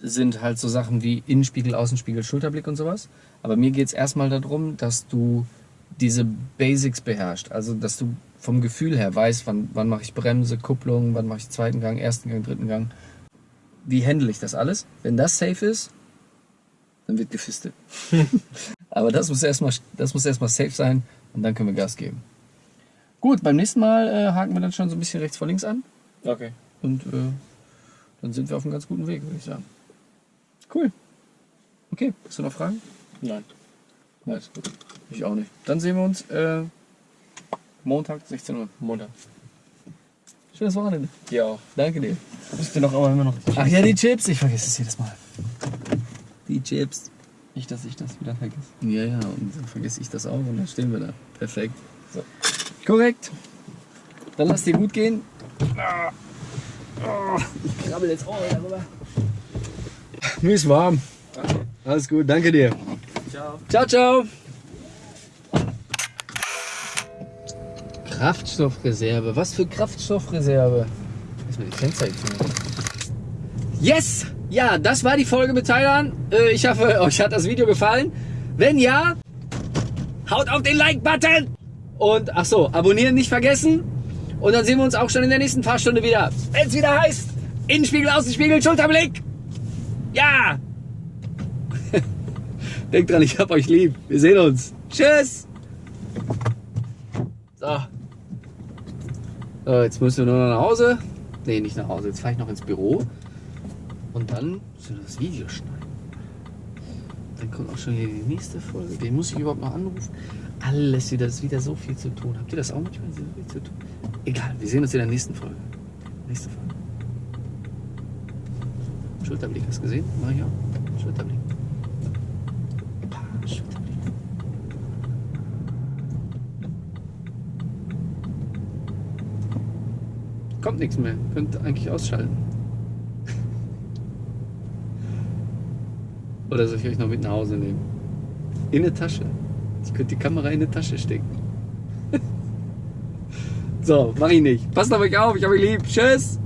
sind halt so Sachen wie Innenspiegel, Außenspiegel, Schulterblick und sowas. Aber mir geht es erstmal darum, dass du diese Basics beherrschst. Also, dass du vom Gefühl her weißt, wann, wann mache ich Bremse, Kupplung, wann mache ich zweiten Gang, ersten Gang, dritten Gang. Wie handle ich das alles? Wenn das safe ist, dann wird gefistet. Aber das muss erstmal das muss erstmal safe sein und dann können wir Gas geben. Gut, beim nächsten Mal äh, haken wir dann schon so ein bisschen rechts vor links an Okay. und äh, dann sind wir auf einem ganz guten Weg, würde ich sagen. Cool. Okay, hast du noch Fragen? Nein. Alles gut. Ich auch nicht. Dann sehen wir uns äh, Montag, 16 Uhr. Montag. Schönes Wochenende. Ja auch. Danke dir. Wisst ihr noch aber immer noch. Ach ja, die Chips. Ich vergesse es jedes Mal. Die Chips. Nicht, dass ich das wieder vergesse. Ja, ja, und dann vergesse ich das auch und dann stehen wir da. Perfekt. So. Korrekt. Dann lass dir gut gehen. Ah. Oh, ich krabbel jetzt auch wieder rüber. Mir ist warm. Alles gut, danke dir. Ciao. Ciao, ciao. Kraftstoffreserve. Was für Kraftstoffreserve? Erstmal die Fenster jetzt zumachen. Yes! Ja, das war die Folge mit Thailand. Äh, Ich hoffe, euch hat das Video gefallen. Wenn ja, haut auf den Like-Button. Und ach so, abonnieren nicht vergessen. Und dann sehen wir uns auch schon in der nächsten Fahrstunde wieder. Wenn es wieder heißt, Innenspiegel, Außenspiegel, Schulterblick. Ja! Denkt dran, ich hab euch lieb. Wir sehen uns. Tschüss! So. So jetzt müssen wir nur noch nach Hause. Nee, nicht nach Hause. Jetzt fahre ich noch ins Büro. Und dann müssen wir das Video schneiden. Dann kommt auch schon wieder die nächste Folge. Den muss ich überhaupt noch anrufen. Alles wieder, ist wieder so viel zu tun. Habt ihr das auch manchmal so viel zu tun? Egal, wir sehen uns in der nächsten Folge. Nächste Folge. Schulterblick, hast du gesehen? Mach ich auch. Schulterblick. Kommt nichts mehr. Könnt eigentlich ausschalten. Oder soll ich euch noch mit nach Hause nehmen? In eine Tasche. Ich könnte die Kamera in eine Tasche stecken. so, mach ich nicht. Passt auf euch auf, ich hab euch lieb. Tschüss.